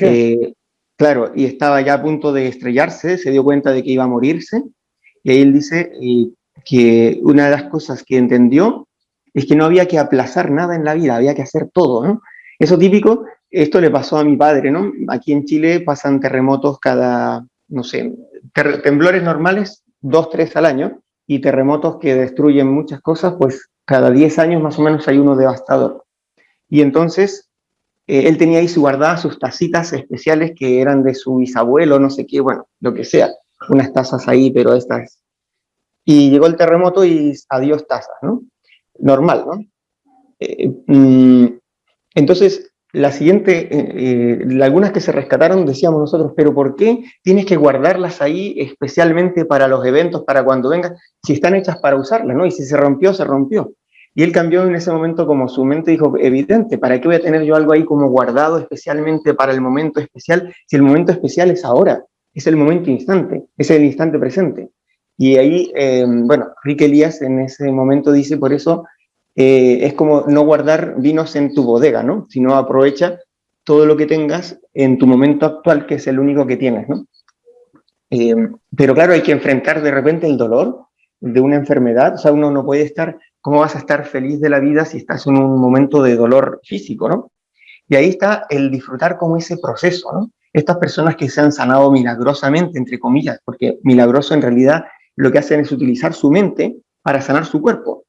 Eh, claro, y estaba ya a punto de estrellarse, se dio cuenta de que iba a morirse, y ahí él dice eh, que una de las cosas que entendió es que no había que aplazar nada en la vida, había que hacer todo, ¿no? Eso típico, esto le pasó a mi padre, ¿no? Aquí en Chile pasan terremotos cada, no sé, temblores normales, dos, tres al año, y terremotos que destruyen muchas cosas, pues cada 10 años más o menos hay uno devastador. Y entonces eh, él tenía ahí su guardada sus tacitas especiales que eran de su bisabuelo, no sé qué, bueno, lo que sea, unas tazas ahí, pero estas. Y llegó el terremoto y adiós tazas, ¿no? Normal, ¿no? Eh, mm, entonces, la siguiente, eh, algunas que se rescataron, decíamos nosotros, pero ¿por qué tienes que guardarlas ahí especialmente para los eventos, para cuando vengas, si están hechas para usarlas, ¿no? Y si se rompió, se rompió. Y él cambió en ese momento como su mente dijo, evidente, ¿para qué voy a tener yo algo ahí como guardado especialmente para el momento especial? Si el momento especial es ahora, es el momento instante, es el instante presente. Y ahí, eh, bueno, Rick Elías en ese momento dice, por eso eh, es como no guardar vinos en tu bodega, ¿no? Sino aprovecha todo lo que tengas en tu momento actual, que es el único que tienes, ¿no? Eh, pero claro, hay que enfrentar de repente el dolor de una enfermedad, o sea, uno no puede estar ¿Cómo vas a estar feliz de la vida si estás en un momento de dolor físico, no? Y ahí está el disfrutar como ese proceso, ¿no? Estas personas que se han sanado milagrosamente, entre comillas, porque milagroso en realidad lo que hacen es utilizar su mente para sanar su cuerpo.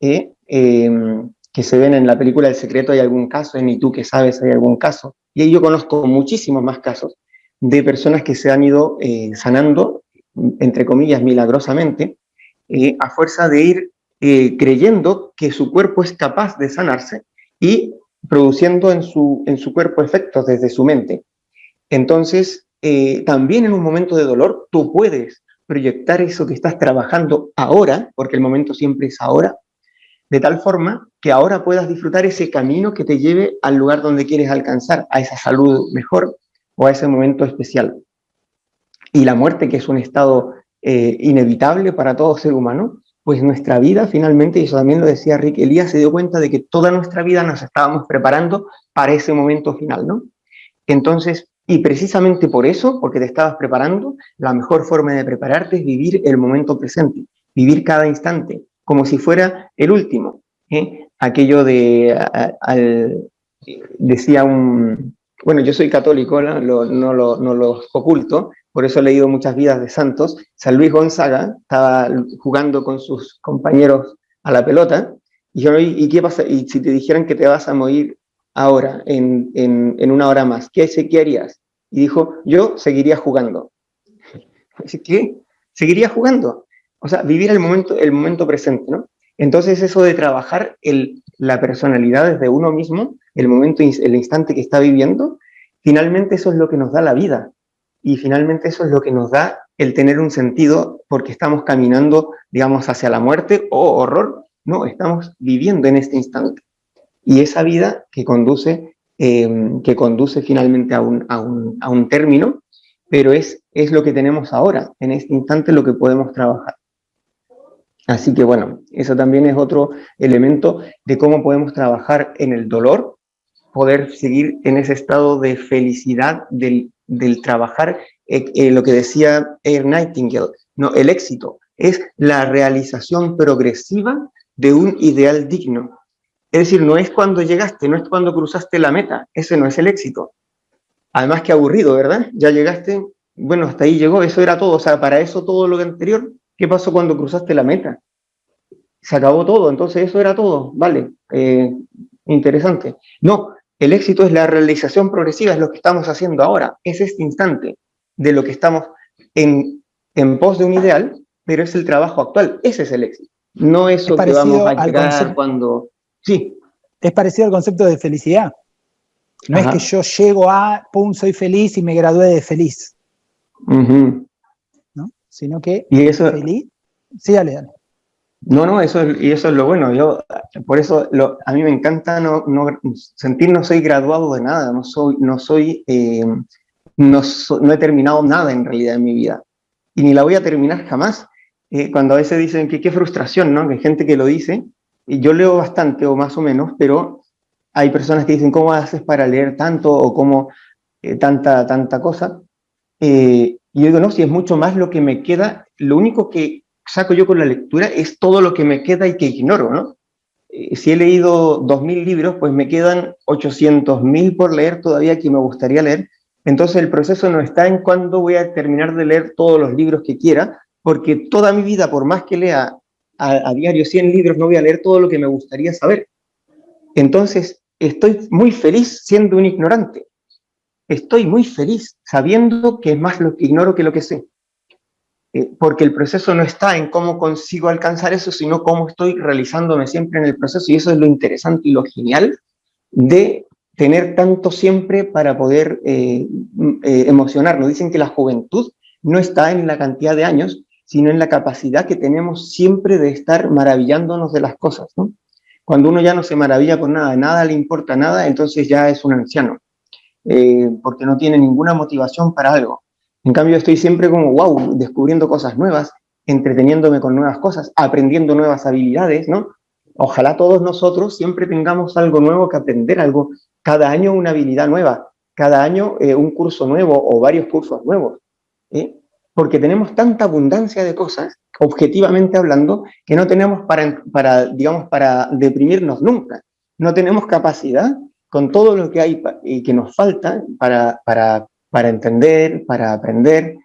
¿eh? Em, que se ven en la película El Secreto hay algún caso, en Y tú que sabes hay algún caso. Y yo conozco muchísimos más casos de personas que se han ido eh, sanando, entre comillas, milagrosamente, eh, a fuerza de ir eh, creyendo que su cuerpo es capaz de sanarse y produciendo en su, en su cuerpo efectos desde su mente. Entonces, eh, también en un momento de dolor, tú puedes proyectar eso que estás trabajando ahora, porque el momento siempre es ahora, de tal forma que ahora puedas disfrutar ese camino que te lleve al lugar donde quieres alcanzar, a esa salud mejor o a ese momento especial. Y la muerte, que es un estado eh, inevitable para todo ser humano, pues nuestra vida finalmente, y eso también lo decía Rick, Elías se dio cuenta de que toda nuestra vida nos estábamos preparando para ese momento final, ¿no? Entonces, y precisamente por eso, porque te estabas preparando, la mejor forma de prepararte es vivir el momento presente, vivir cada instante, como si fuera el último. ¿eh? Aquello de, decía un, bueno, yo soy católico, ¿no? Lo, no, lo, no oculto, por eso he leído muchas vidas de santos. San Luis Gonzaga estaba jugando con sus compañeros a la pelota, y yo, ¿y qué pasa? Y si te dijeran que te vas a morir ahora, en, en, una hora más, ¿qué, ¿qué harías? Y dijo, yo seguiría jugando. ¿Qué? Seguiría jugando. O sea, vivir el momento, el momento presente, ¿no? Entonces eso de trabajar el, la personalidad desde uno mismo, el momento, el instante que está viviendo, finalmente eso es lo que nos da la vida y finalmente eso es lo que nos da el tener un sentido porque estamos caminando, digamos, hacia la muerte o horror. No, estamos viviendo en este instante. Y esa vida que conduce, em, que conduce finalmente a un, a, un, a un, término, pero es, es lo que tenemos ahora, en este instante lo que podemos trabajar. Así que bueno, eso también es otro elemento de cómo podemos trabajar en el dolor, poder seguir en ese estado de felicidad del del trabajar, eh, eh, lo que decía Air Nightingale, no, el éxito es la realización progresiva de un ideal digno. Es decir, no es cuando llegaste, no es cuando cruzaste la meta, ese no es el éxito. Además que aburrido, ¿verdad? Ya llegaste, bueno, hasta ahí llegó, eso era todo, o sea, para eso todo lo anterior, ¿qué pasó cuando cruzaste la meta? Se acabó todo, entonces eso era todo, vale, eh, interesante. No, el éxito es la realización progresiva, es lo que estamos haciendo ahora, es este instante de lo que estamos en, en pos de un ideal, pero es el trabajo actual, ese es el éxito. No eso que vamos a llegar cuando... Sí. Es parecido al concepto de felicidad. No es que yo llego a, pum, soy feliz y me gradué de feliz. ¿No? Sino que ¿Y eso, feliz... Sí, dale, dale. No, no, eso es, y eso es lo bueno. Yo, por eso a mí me encanta no, sentir no soy graduado de nada, no soy, no soy, eh, no, he terminado nada en realidad en mi vida. Y ni la voy a terminar jamás. Eh, cuando a veces dicen que qué frustración, ¿no? Que hay gente que lo dice, y yo leo bastante o más o menos, pero hay personas que dicen, ¿cómo haces para leer tanto o cómo eh, tanta, tanta cosa? Y yo digo, no, si es mucho más lo que me queda, lo único que saco yo con la lectura es todo lo que me queda y que ignoro, ¿no? Eh, si he leído 2.000 libros, pues me quedan 800.000 por leer todavía que me gustaría leer, Entonces el proceso no está en cuándo voy a terminar de leer todos los libros que quiera, porque toda mi vida, por más que lea a, diario 100 libros, no voy a leer todo lo que me gustaría saber. Entonces estoy muy feliz siendo un ignorante. Estoy muy feliz sabiendo que es más lo que ignoro que lo que sé. Eh, porque el proceso no está en cómo consigo alcanzar eso, sino cómo estoy realizándome siempre en el proceso, y eso es lo interesante y lo genial de tener tanto siempre para poder eh, eh, emocionarnos. Dicen que la juventud no está en la cantidad de años, sino en la capacidad que tenemos siempre de estar maravillándonos de las cosas. Cuando uno ya no se maravilla con nada, nada le importa nada, entonces ya es un anciano, porque no tiene ninguna motivación para algo. En cambio, estoy siempre como, wow, descubriendo cosas nuevas, entreteniéndome con nuevas cosas, aprendiendo nuevas habilidades, ¿no? Ojalá todos nosotros siempre tengamos algo nuevo que aprender, algo, cada año una habilidad nueva, cada año eh, un curso nuevo o varios cursos nuevos, ¿eh? porque tenemos tanta abundancia de cosas, objetivamente hablando, que no tenemos para, para, digamos, para deprimirnos nunca. No tenemos capacidad con todo lo que hay y que nos falta para, para para entender, para aprender,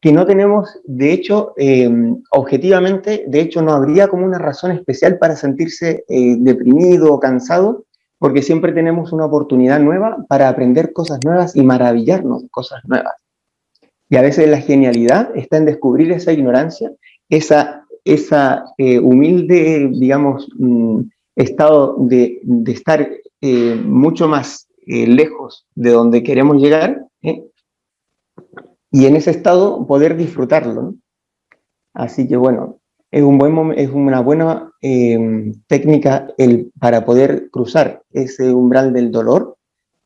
que no tenemos, de hecho, em, objetivamente, de hecho no habría como una razón especial para sentirse eh, deprimido o cansado, porque siempre tenemos una oportunidad nueva para aprender cosas nuevas y maravillarnos de cosas nuevas. Y a veces la genialidad está en descubrir esa ignorancia, esa, esa eh, humilde, digamos, mm, estado de, de estar eh, mucho más lejos de donde queremos llegar, ¿eh? y en ese estado poder disfrutarlo. Así que bueno, es, un buen, es una buena em, técnica el, para poder cruzar ese umbral del dolor,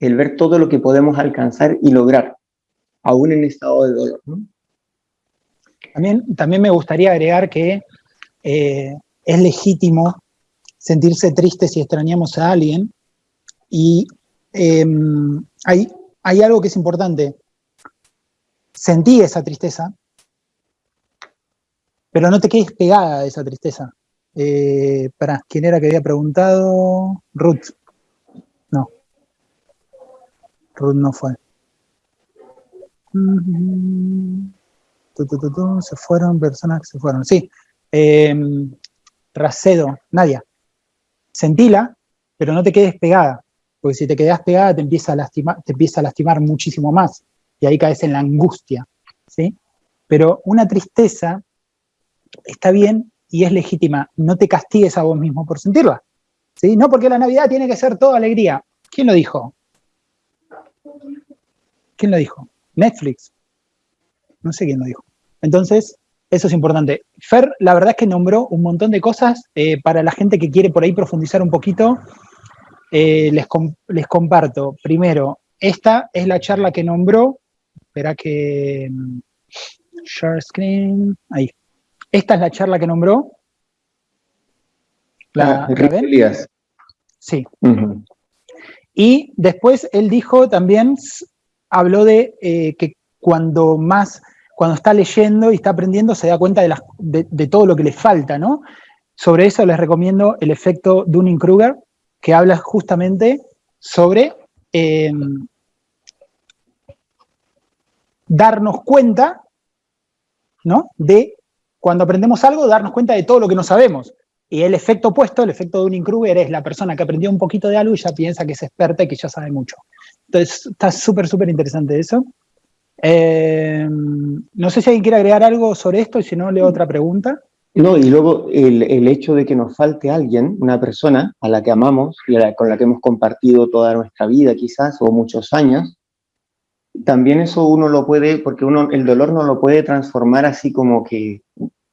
el ver todo lo que podemos alcanzar y lograr, aún en estado de dolor. También, también me gustaría agregar que eh, es legítimo sentirse triste si extrañamos a alguien y em, hay, algo que es importante. Sentí esa tristeza, pero no te quedes pegada a esa tristeza. Eh, para, ¿quién era que había preguntado? Ruth. No. Ruth no fue. Se fueron personas que se fueron. Sí. Em, Racedo, Nadia. Sentila, pero no te quedes pegada porque si te quedas pegada te empieza a lastimar, te empieza a lastimar muchísimo más, y ahí caes en la angustia, ¿sí? Pero una tristeza está bien y es legítima, no te castigues a vos mismo por sentirla, ¿sí? No porque la Navidad tiene que ser toda alegría. ¿Quién lo dijo? ¿Quién lo dijo? Netflix. No sé quién lo dijo. Entonces, eso es importante. Fer, la verdad es que nombró un montón de cosas eh, para la gente que quiere por ahí profundizar un poquito. Eh, les, les, comparto. Primero, esta es la charla que nombró. Espera que... Mm, share screen. Ahí. Esta es la charla que nombró. ¿La, ah, Sí. Y después él dijo también, habló de eh, que cuando más, cuando está leyendo y está aprendiendo, se da cuenta de, de, de todo lo que le falta, ¿no? Sobre eso les recomiendo el efecto Dunning-Kruger, que habla justamente sobre eh, darnos cuenta, ¿no? De cuando aprendemos algo, darnos cuenta de todo lo que no sabemos. Y el efecto opuesto, el efecto de Dunning-Kruger, es la persona que aprendió un poquito de algo y ya piensa que es experta y que ya sabe mucho. Entonces, está súper, súper interesante eso. Eh, no sé si alguien quiere agregar algo sobre esto y si no, leo otra pregunta. No, y luego el, el, hecho de que nos falte alguien, una persona a la que amamos y con la que hemos compartido toda nuestra vida quizás, o muchos años, también eso uno lo puede, porque uno el dolor no lo puede transformar así como que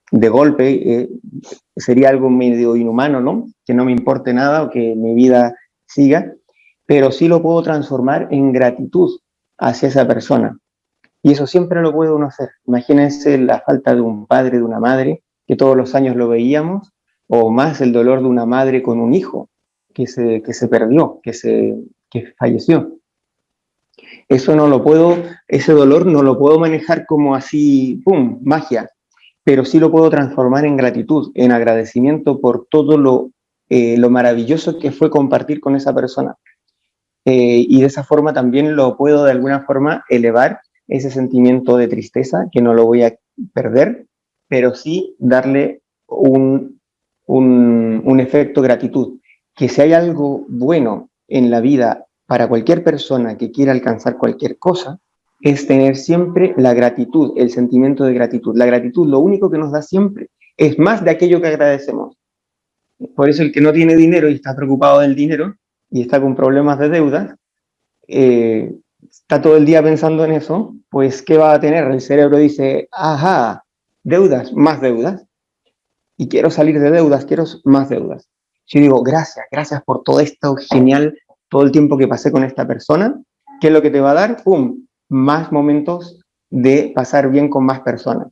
de golpe, eh, sería algo medio inhumano, ¿no? Que no me importe nada o que mi vida siga, pero sí lo puedo transformar en gratitud hacia esa persona. Y eso siempre lo puede uno hacer. Imagínense la falta de un padre, de una madre, que todos los años lo veíamos, o más el dolor de una madre con un hijo que se, que se perdió, que, se, que falleció. Eso no lo puedo, ese dolor no lo puedo manejar como así, ¡pum!, magia, pero sí lo puedo transformar en gratitud, en agradecimiento por todo lo, eh, lo maravilloso que fue compartir con esa persona. eh, y de esa forma también lo puedo de alguna forma elevar ese sentimiento de tristeza, que no lo voy a perder, pero sí darle un, un, un efecto gratitud. Que si hay algo bueno en la vida para cualquier persona que quiera alcanzar cualquier cosa, es tener siempre la gratitud, el sentimiento de gratitud. La gratitud lo único que nos da siempre es más de aquello que agradecemos. Por eso el que no tiene dinero y está preocupado del dinero y está con problemas de deuda, eh, está todo el día pensando en eso, pues ¿qué va a tener? El cerebro dice, ajá, deudas, más deudas. Y quiero salir de deudas, quiero más deudas. Yo digo, gracias, gracias por todo esto genial, todo el tiempo que pasé con esta persona. ¿Qué es lo que te va a dar? ¡Pum! Más momentos de pasar bien con más personas.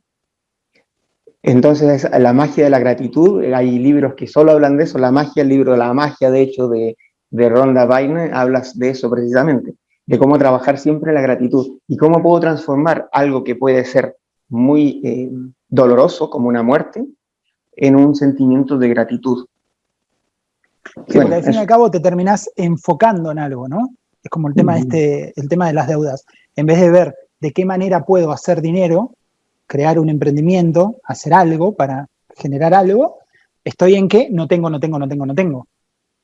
Entonces, la magia de la gratitud, hay libros que solo hablan de eso, la magia, el libro La magia, de hecho, de, de Rhonda Byrne, hablas de eso precisamente, de cómo trabajar siempre la gratitud y cómo puedo transformar algo que puede ser muy eh, doloroso, como una muerte, en un sentimiento de gratitud. Sí, porque al fin y al cabo te terminás enfocando en algo, ¿no? Es como el tema, este, el tema de las deudas. En vez de ver de qué manera puedo hacer dinero, crear un emprendimiento, hacer algo para generar algo, estoy en que no tengo, no tengo, no tengo, no tengo,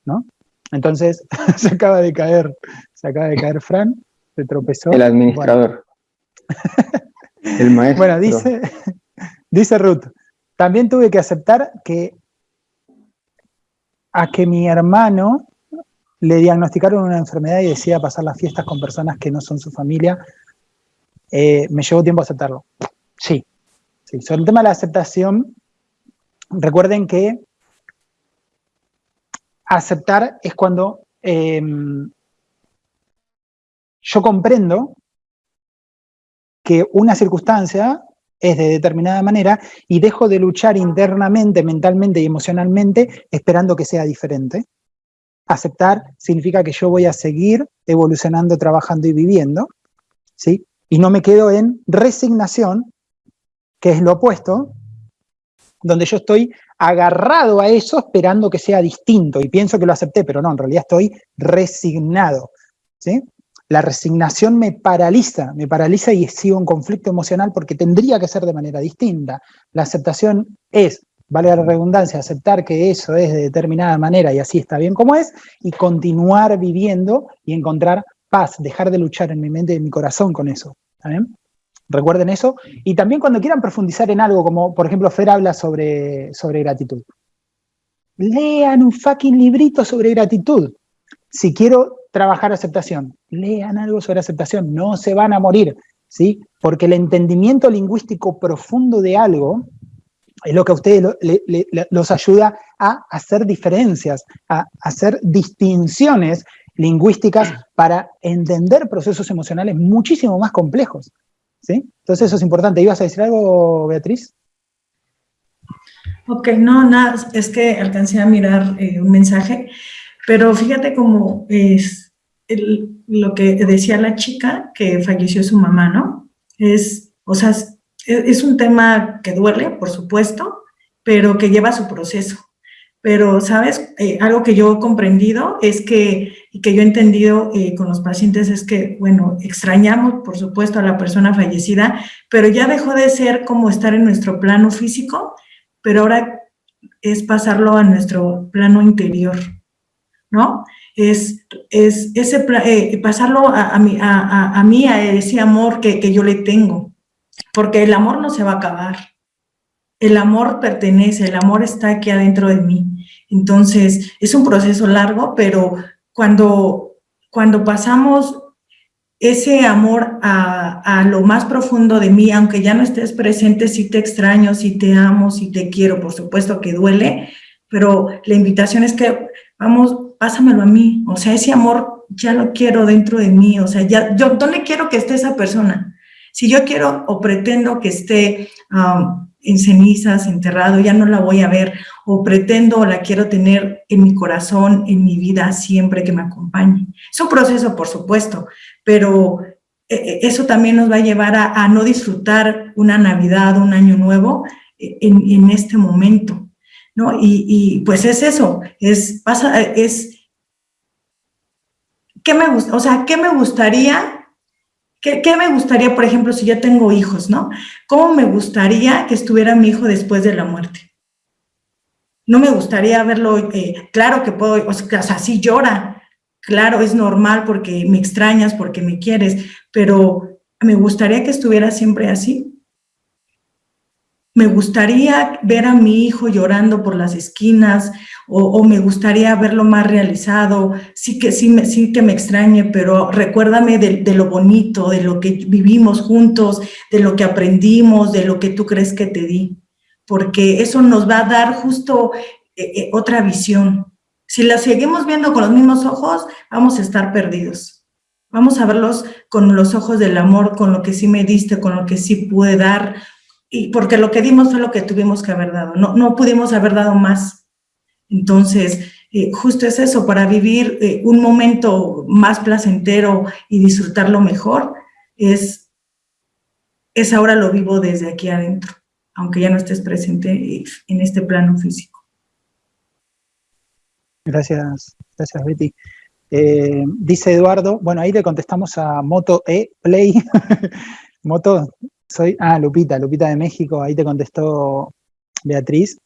¿no? Entonces, se acaba de caer, se acaba de caer Fran, se tropezó. El administrador. el maestro. Bueno, dice, dice Ruth, también tuve que aceptar que a que mi hermano le diagnosticaron una enfermedad y decía pasar las fiestas con personas que no son su familia, eh, me llevó tiempo aceptarlo. Sí, sí. Sobre el tema de la aceptación, recuerden que aceptar es cuando em, yo comprendo que una circunstancia es de determinada manera y dejo de luchar internamente, mentalmente y emocionalmente esperando que sea diferente. Aceptar significa que yo voy a seguir evolucionando, trabajando y viviendo, ¿sí? Y no me quedo en resignación, que es lo opuesto, donde yo estoy agarrado a eso esperando que sea distinto y pienso que lo acepté, pero no, en realidad estoy resignado, ¿sí? La resignación me paraliza, me paraliza y sigo en conflicto emocional porque tendría que ser de manera distinta. La aceptación es, vale la redundancia, aceptar que eso es de determinada manera y así está bien como es, y continuar viviendo y encontrar paz, dejar de luchar en mi mente y en mi corazón con eso. Recuerden eso. Y también cuando quieran profundizar en algo, como por ejemplo Fer habla sobre, sobre gratitud. Lean un fucking librito sobre gratitud. Si quiero trabajar aceptación, lean algo sobre aceptación, no se van a morir, ¿sí? Porque el entendimiento lingüístico profundo de algo es lo que a ustedes los ayuda a hacer diferencias, a hacer distinciones lingüísticas para entender procesos emocionales muchísimo más complejos. ¿sí? Entonces eso es importante. ¿Ibas a decir algo, Beatriz? Ok, no, nada, es que alcancé a mirar eh, un mensaje, pero fíjate cómo es lo que decía la chica que falleció su mamá, ¿no? Es, o sea, es un tema que duele, por supuesto, pero que lleva su proceso. Pero, ¿sabes? Eh, algo que yo he comprendido es que, y que yo he entendido eh, con los pacientes es que, bueno, extrañamos, por supuesto, a la persona fallecida, pero ya dejó de ser como estar en nuestro plano físico, pero ahora es pasarlo a nuestro plano interior, ¿no? Es, es ese, eh, pasarlo a, mí, a, a, mí, a ese amor que, que yo le tengo, porque el amor no se va a acabar, el amor pertenece, el amor está aquí adentro de mí. Entonces, es un proceso largo, pero cuando, cuando pasamos ese amor a, a, lo más profundo de mí, aunque ya no estés presente, sí te extraño, sí te amo, sí te quiero, por supuesto que duele, pero la invitación es que, vamos, pásamelo a mí, o sea, ese amor ya lo quiero dentro de mí, o sea, ya, ¿dónde quiero que esté esa persona? Si yo quiero o pretendo que esté en cenizas, enterrado, ya no la voy a ver, o pretendo o la quiero tener en mi corazón, en mi vida, siempre que me acompañe. Es un proceso, por supuesto, pero eh, eh, eso también nos va a llevar a, no disfrutar una Navidad, un Año Nuevo eh, en, este momento, ¿no? Y, pues es eso, es, pasa, es ¿qué me gusta? O sea, ¿qué me gustaría? ¿Qué, ¿Qué, me gustaría, por ejemplo, si yo tengo hijos, ¿no? ¿Cómo me gustaría que estuviera mi hijo después de la muerte? No me gustaría verlo, eh, claro que puedo, o sea, sí llora, claro, es normal porque me extrañas, porque me quieres, pero me gustaría que estuviera siempre así. Me gustaría ver a mi hijo llorando por las esquinas o, me gustaría verlo más realizado, sí que, sí, me, que me extrañe, pero recuérdame de, de, lo bonito, de lo que vivimos juntos, de lo que aprendimos, de lo que tú crees que te di, porque eso nos va a dar justo eh, eh, otra visión. Si la seguimos viendo con los mismos ojos, vamos a estar perdidos. Vamos a verlos con los ojos del amor, con lo que sí me diste, con lo que sí pude dar, y porque lo que dimos fue lo que tuvimos que haber dado, no, no pudimos haber dado más. Entonces, eh, justo es eso, para vivir eh, un momento más placentero y disfrutarlo mejor, es, es ahora lo vivo desde aquí adentro, aunque ya no estés presente en este plano físico. Gracias, gracias Betty. Eh, dice Eduardo, bueno, ahí le contestamos a Moto E Play. Moto, soy, ah, Lupita, Lupita de México, ahí te contestó Beatriz.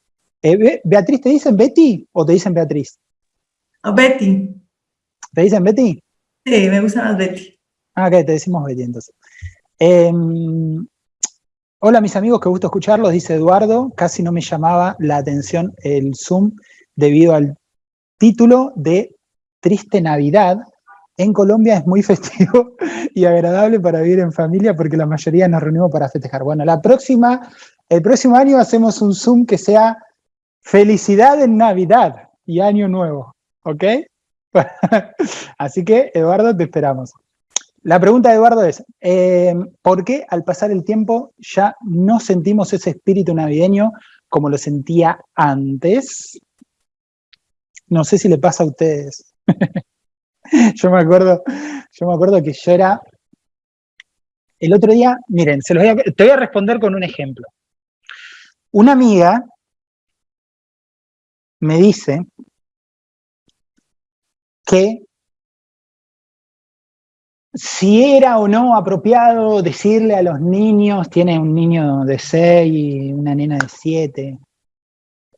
Eh, Beatriz, ¿te dicen Betty o te dicen Beatriz? Betty. ¿Te dicen Betty? Sí, me gusta más Betty. Ah, ok, te decimos Betty entonces. Em, hola mis amigos, qué gusto escucharlos, dice Eduardo. Casi no me llamaba la atención el Zoom debido al título de Triste Navidad, en Colombia es muy festivo y agradable para vivir en familia porque la mayoría nos reunimos para festejar. Bueno, la próxima, el próximo año hacemos un Zoom que sea felicidad en Navidad y Año Nuevo, ¿ok? Así que, Eduardo, te esperamos. La pregunta de Eduardo es, eh, ¿por qué al pasar el tiempo ya no sentimos ese espíritu navideño como lo sentía antes? No sé si le pasa a ustedes. yo me acuerdo, yo me acuerdo que yo era, el otro día, miren, se los voy a, te voy a responder con un ejemplo. Una amiga me dice que si era o no apropiado decirle a los niños, tiene un niño de 6 y una nena de 7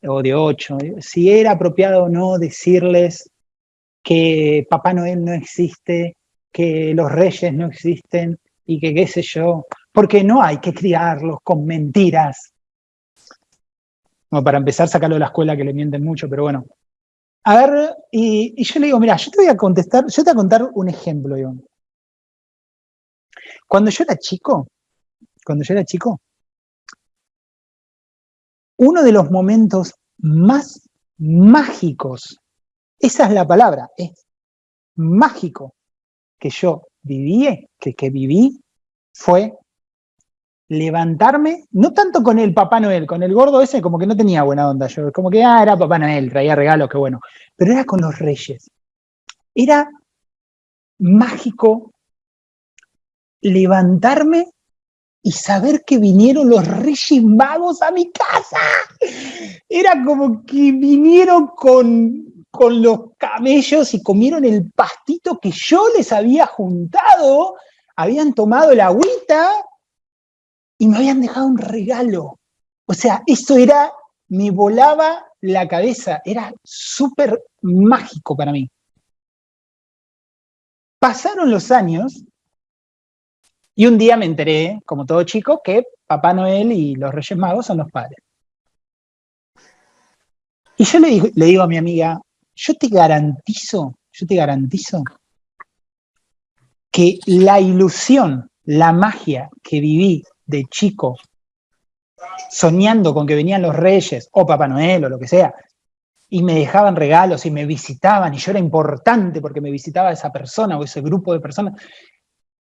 o de 8, si era apropiado o no decirles que Papá Noel no existe, que los reyes no existen y que qué sé yo, porque no hay que criarlos con mentiras. Como para empezar, sacarlo de la escuela que le mienten mucho, pero bueno. A ver, y, yo le digo, mira, yo te voy a contestar, yo te voy a contar un ejemplo, Iván. Cuando yo era chico, cuando yo era chico, uno de los momentos más mágicos esa es la palabra, es mágico que yo viví, que, que viví, fue levantarme, no tanto con el Papá Noel, con el gordo ese como que no tenía buena onda, yo como que, ah, era Papá Noel, traía regalos, qué bueno, pero era con los reyes. Era mágico levantarme y saber que vinieron los reyes magos a mi casa. Era como que vinieron con con los camellos y comieron el pastito que yo les había juntado, habían tomado la agüita y me habían dejado un regalo. O sea, eso era, me volaba la cabeza, era súper mágico para mí. Pasaron los años y un día me enteré, como todo chico, que Papá Noel y los Reyes Magos son los padres. Y yo le le digo a mi amiga, yo te garantizo, yo te garantizo que la ilusión, la magia que viví de chico, soñando con que venían los reyes, o Papá Noel, o lo que sea, y me dejaban regalos y me visitaban, y yo era importante porque me visitaba esa persona o ese grupo de personas,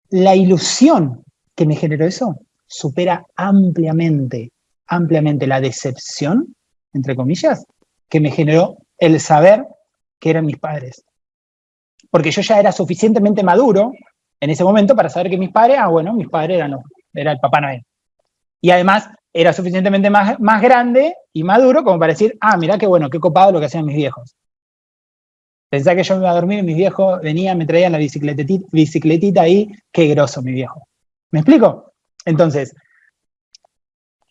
la ilusión que me generó eso supera ampliamente, ampliamente la decepción, entre comillas, que me generó el saber que eran mis padres. Porque yo ya era suficientemente maduro en ese momento para saber que mis padres, ah, bueno, mis padres eran los, era el Papá Noel. Y además era suficientemente más, más grande y maduro como para decir, ah, mira qué bueno, qué copado lo que hacían mis viejos. Pensá que yo me iba a dormir y mis viejos venían, me traían la bicicletita, bicicletita ahí, qué groso mi viejo. ¿Me explico? Entonces,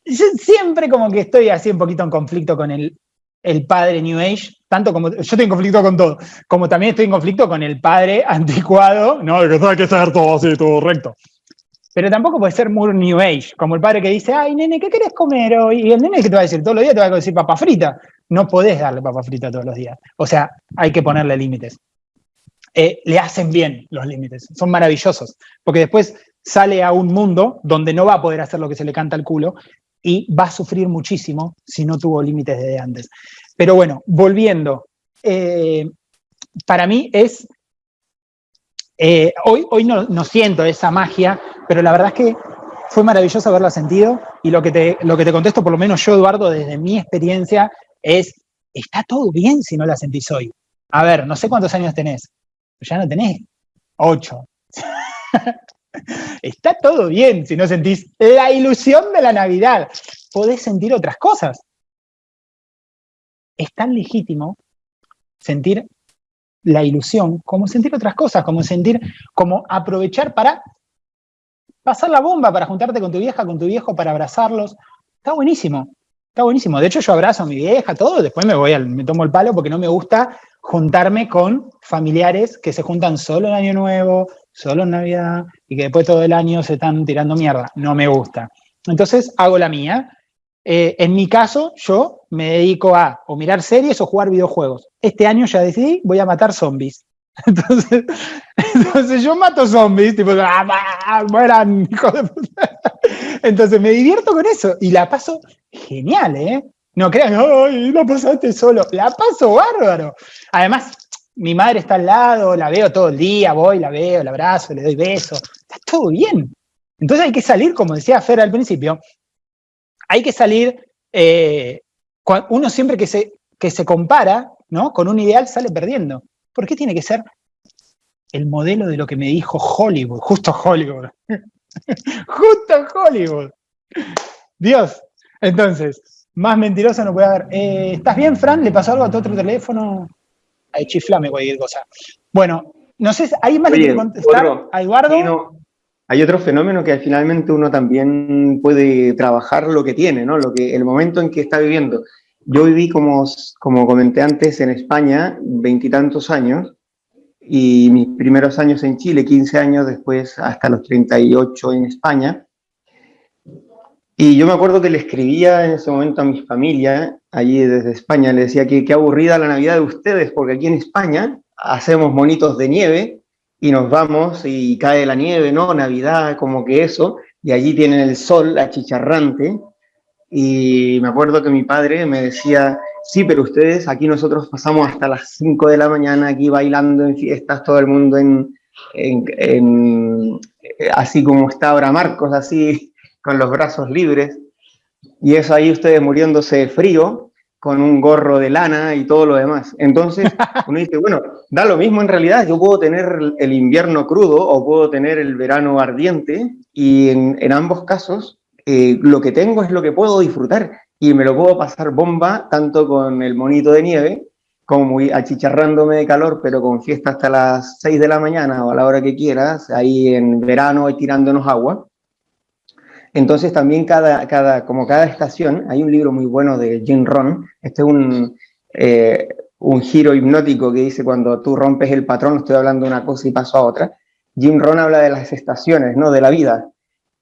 yo siempre como que estoy así un poquito en conflicto con el, el padre New Age, tanto como, yo estoy en conflicto con todo, como también estoy en conflicto con el padre anticuado, no, que hay que ser todo así, todo recto. Pero tampoco puede ser muy New Age, como el padre que dice, ay, nene, ¿qué querés comer hoy? Y el nene que te va a decir todos los días, te va a decir papa frita. No podés darle papa frita todos los días. O sea, hay que ponerle límites. Eh, le hacen bien los límites, son maravillosos, porque después sale a un mundo donde no va a poder hacer lo que se le canta al culo y va a sufrir muchísimo si no tuvo límites desde antes. Pero bueno, volviendo, eh, para mí es, eh, hoy, hoy no, siento esa magia, pero la verdad es que fue maravilloso haberla sentido y lo que, te, lo que te contesto, por lo menos yo, Eduardo, desde mi experiencia, es, está todo bien si no la sentís hoy. A ver, no sé cuántos años tenés, ya no tenés ocho. Está todo bien si no sentís la ilusión de la Navidad. Podés sentir otras cosas. Es tan legítimo sentir la ilusión como sentir otras cosas, como sentir, como aprovechar para pasar la bomba, para juntarte con tu vieja, con tu viejo, para abrazarlos. Está buenísimo, está buenísimo. De hecho, yo abrazo a mi vieja, todo, después me voy al, me tomo el palo porque no me gusta juntarme con familiares que se juntan solo en Año Nuevo, solo en Navidad, y que después todo el año se están tirando mierda. No me gusta. Entonces hago la mía. Eh, en mi caso, yo me dedico a o mirar series o jugar videojuegos. Este año ya decidí, voy a matar zombies. Entonces, entonces yo mato zombies, tipo, ¡ah, mueran, hijo de puta! Entonces me divierto con eso y la paso genial, ¿eh? No crean, ¡ay, la pasaste solo! La paso bárbaro. Además, mi madre está al lado, la veo todo el día, voy, la veo, la abrazo, le doy besos, está todo bien. Entonces hay que salir, como decía Fer al principio, hay que salir, eh, uno siempre que se, que se compara ¿no? con un ideal sale perdiendo. ¿Por qué tiene que ser el modelo de lo que me dijo Hollywood? Justo Hollywood. justo Hollywood. Dios. Entonces, más mentiroso no puede haber. Eh, ¿Estás bien, Fran? ¿Le pasó algo a tu otro teléfono? Ahí chiflame cualquier cosa. Bueno, no sé, ¿hay más que contestar a Eduardo? hay otro fenómeno que finalmente uno también puede trabajar lo que tiene, ¿no? Lo que, el momento en que está viviendo. Yo viví, como, como comenté antes, en España, veintitantos años, y mis primeros años en Chile, 15 años después, hasta los 38 en España. Y yo me acuerdo que le escribía en ese momento a mi familia, allí desde España, le decía que qué aburrida la Navidad de ustedes, porque aquí en España hacemos monitos de nieve y nos vamos y cae la nieve, ¿no? Navidad, como que eso, y allí tienen el sol achicharrante. Y me acuerdo que mi padre me decía, sí, pero ustedes, aquí nosotros pasamos hasta las 5 de la mañana aquí bailando en fiestas, todo el mundo en, en así como está ahora Marcos, así con los brazos libres, y eso ahí ustedes muriéndose de frío, con un gorro de lana y todo lo demás. Entonces, uno dice, bueno, da lo mismo en realidad, yo puedo tener el invierno crudo o puedo tener el verano ardiente, y en, ambos casos, eh, lo que tengo es lo que puedo disfrutar, y me lo puedo pasar bomba, tanto con el monito de nieve, como muy achicharrándome de calor, pero con fiesta hasta las 6 de la mañana o a la hora que quieras, ahí en verano y tirándonos agua. Entonces también cada, como cada estación, hay un libro muy bueno de Jim Ron, este es un, eh, un giro hipnótico que dice cuando tú rompes el patrón, estoy hablando de una cosa y paso a otra. Jim Ron habla de las estaciones, ¿no? De la vida.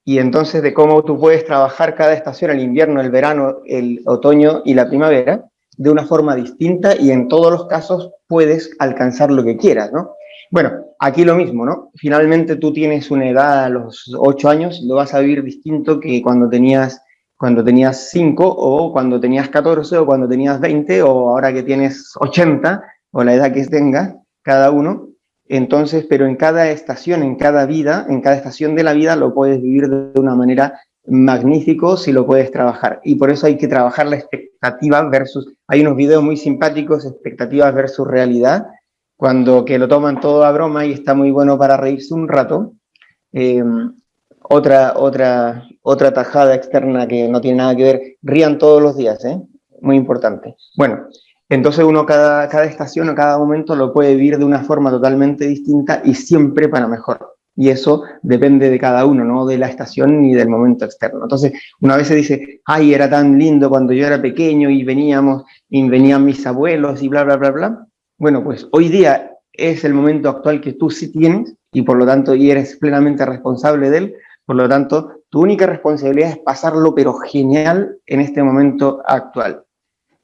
Y entonces de cómo tú puedes trabajar cada estación, el invierno, el verano, el otoño y la primavera, de una forma distinta y en todos los casos puedes alcanzar lo que quieras, ¿no? Bueno, aquí lo mismo, ¿no? Finalmente tú tienes una edad a los 8 años, lo vas a vivir distinto que cuando tenías cuando tenías 5 o cuando tenías 14 o cuando tenías 20 o ahora que tienes 80 o la edad que tengas cada uno. Entonces, pero en cada estación, en cada vida, en cada estación de la vida lo puedes vivir de una manera magnífico si lo puedes trabajar. Y por eso hay que trabajar la expectativa versus, hay unos videos muy simpáticos, expectativas versus realidad, cuando que lo toman todo a broma y está muy bueno para reírse un rato. Eh, otra, otra, otra tajada externa que no tiene nada que ver, rían todos los días, ¿eh? muy importante. Bueno, Entonces uno cada, cada estación o cada momento lo puede vivir de una forma totalmente distinta y siempre para mejor. Y eso depende de cada uno, no de la estación ni del momento externo. Entonces, una vez se dice, ay, era tan lindo cuando yo era pequeño y veníamos, y venían mis abuelos y bla, bla, bla, bla. Bueno, pues hoy día es el momento actual que tú sí tienes y por lo tanto, y eres plenamente responsable de él, por lo tanto, tu única responsabilidad es pasarlo, pero genial en este momento actual.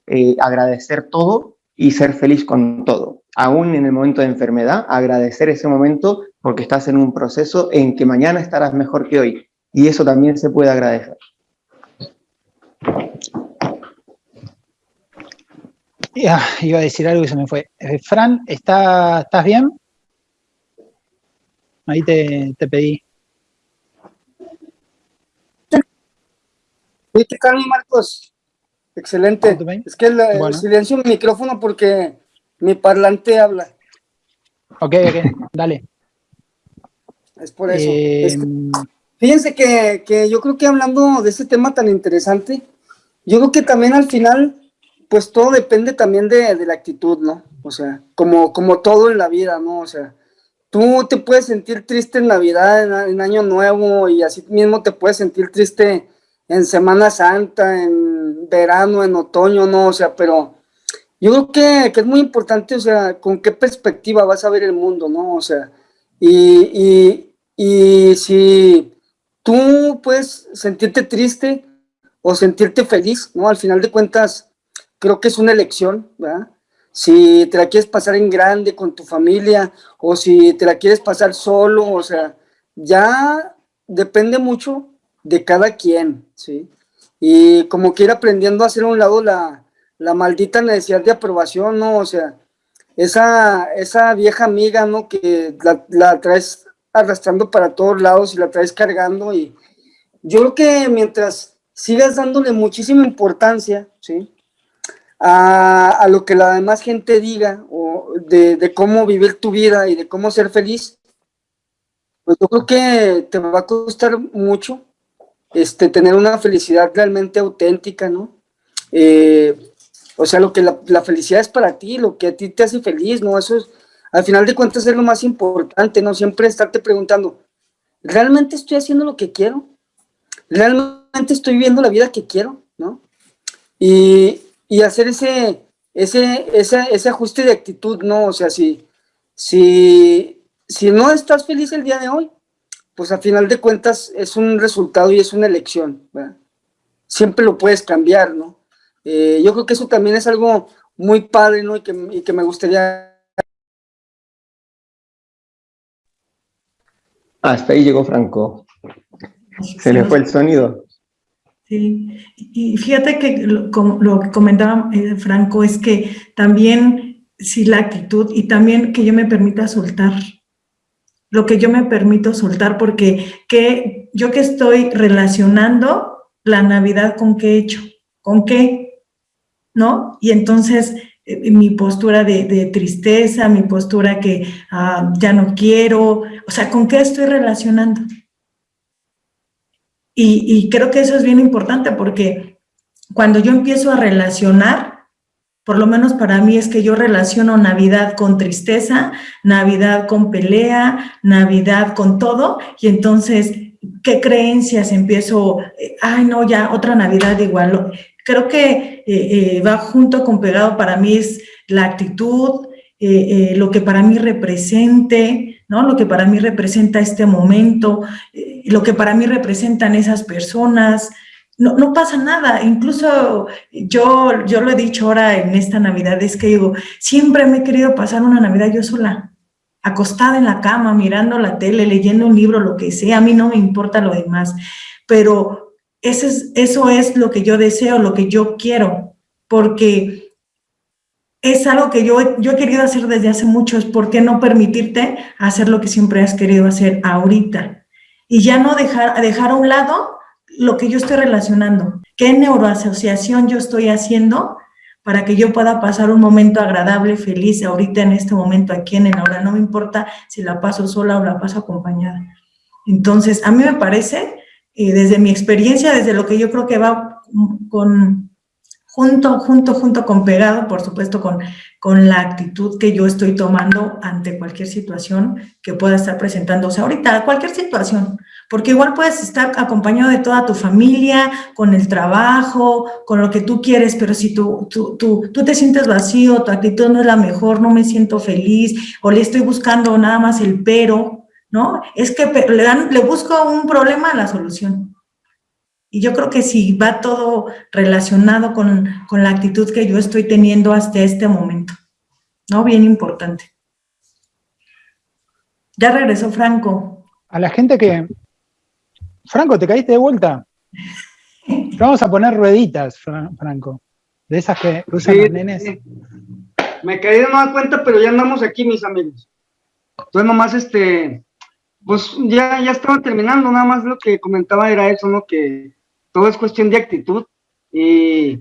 Eh, agradecer todo y ser feliz con todo. Aún en el momento de enfermedad, agradecer ese momento porque estás en un proceso en que mañana estarás mejor que hoy. Y eso también se puede agradecer. Ya, iba a decir algo y se me fue. Eh, Fran, ¿está, ¿estás bien? Ahí te, te pedí. ¿Qué tal, Marcos? Excelente. Es que el, silencio mi micrófono porque mi parlante habla. Ok, ok, dale. Es por eso. Eh, fíjense que, yo creo que hablando de ese tema tan interesante, yo creo que también al final, pues todo depende también de, la actitud, ¿no? O sea, como, como todo en la vida, ¿no? O sea, tú te puedes sentir triste en Navidad, en, Año Nuevo, y así mismo te puedes sentir triste en Semana Santa, en verano, en otoño, no, o sea, pero yo creo que, que, es muy importante, o sea, con qué perspectiva vas a ver el mundo, ¿no? O sea, y, y, si tú puedes sentirte triste o sentirte feliz, ¿no? Al final de cuentas, creo que es una elección, ¿verdad? Si te la quieres pasar en grande con tu familia o si te la quieres pasar solo, o sea, ya depende mucho de cada quien, ¿sí? Y como que ir aprendiendo a hacer a un lado la, maldita necesidad de aprobación, ¿no? O sea, esa, esa vieja amiga, ¿no? Que la, traes arrastrando para todos lados y la traes cargando y yo creo que mientras sigas dándole muchísima importancia, ¿sí? A, lo que la demás gente diga o de, cómo vivir tu vida y de cómo ser feliz, pues yo creo que te va a costar mucho este, tener una felicidad realmente auténtica, ¿no? Eh, o sea, lo que la, felicidad es para ti, lo que a ti te hace feliz, ¿no? Eso es, al final de cuentas es lo más importante, ¿no? Siempre estarte preguntando, ¿realmente estoy haciendo lo que quiero? ¿Realmente estoy viviendo la vida que quiero? ¿No? Y, hacer ese, ese, ese, ajuste de actitud, ¿no? O sea, si, si, si no estás feliz el día de hoy, pues a final de cuentas es un resultado y es una elección, ¿verdad? Siempre lo puedes cambiar, ¿no? Eh, yo creo que eso también es algo muy padre, ¿no? Y que, y que me gustaría... Hasta ahí llegó Franco. Se le fue el sonido. Sí, y fíjate que lo, que comentaba eh, Franco es que también, sí, la actitud y también que yo me permita soltar, lo que yo me permito soltar, porque que, yo que estoy relacionando la Navidad con qué he hecho, con qué, ¿no? Y entonces eh, mi postura de, tristeza, mi postura que ah, ya no quiero, o sea, ¿con qué estoy relacionando? Y, creo que eso es bien importante porque cuando yo empiezo a relacionar, por lo menos para mí es que yo relaciono Navidad con tristeza, Navidad con pelea, Navidad con todo, y entonces, ¿qué creencias empiezo? Eh, ay, no, ya, otra Navidad igual. Creo que eh, eh, va junto con pegado para mí es la actitud, lo que para mí represente, ¿no? Lo que para mí representa este momento, lo que para mí representan esas personas, no, no, pasa nada. Incluso yo, yo lo he dicho ahora en esta Navidad, es que digo, siempre me he querido pasar una Navidad yo sola, acostada en la cama, mirando la tele, leyendo un libro, lo que sea, a mí no me importa lo demás, pero eso es, eso es lo que yo deseo, lo que yo quiero, porque es algo que yo, yo he querido hacer desde hace mucho, es por qué no permitirte hacer lo que siempre has querido hacer ahorita. Y ya no dejar, dejar a un lado lo que yo estoy relacionando, qué neuroasociación yo estoy haciendo para que yo pueda pasar un momento agradable, feliz, ahorita en este momento, aquí en el ahora, no me importa si la paso sola o la paso acompañada. Entonces, a mí me parece, eh, desde mi experiencia, desde lo que yo creo que va con, junto, junto, junto con pegado, por supuesto, con, con la actitud que yo estoy tomando ante cualquier situación que pueda estar presentándose ahorita, cualquier situación, porque igual puedes estar acompañado de toda tu familia, con el trabajo, con lo que tú quieres, pero si tú, tú, tú, tú te sientes vacío, tu actitud no es la mejor, no me siento feliz, o le estoy buscando nada más el pero, ¿no? Es que le, dan, le busco un problema a la solución. Y yo creo que si va todo relacionado con, con la actitud que yo estoy teniendo hasta este momento, ¿no? Bien importante. Ya regresó Franco. A la gente que... Franco, ¿te caíste de vuelta? Vamos a poner rueditas, Franco. De esas que usan los nenes. Me caí de nueva cuenta, pero ya andamos aquí, mis amigos. Entonces nomás este, pues ya, ya estaba terminando, nada más lo que comentaba era eso, ¿no? Que todo es cuestión de actitud y,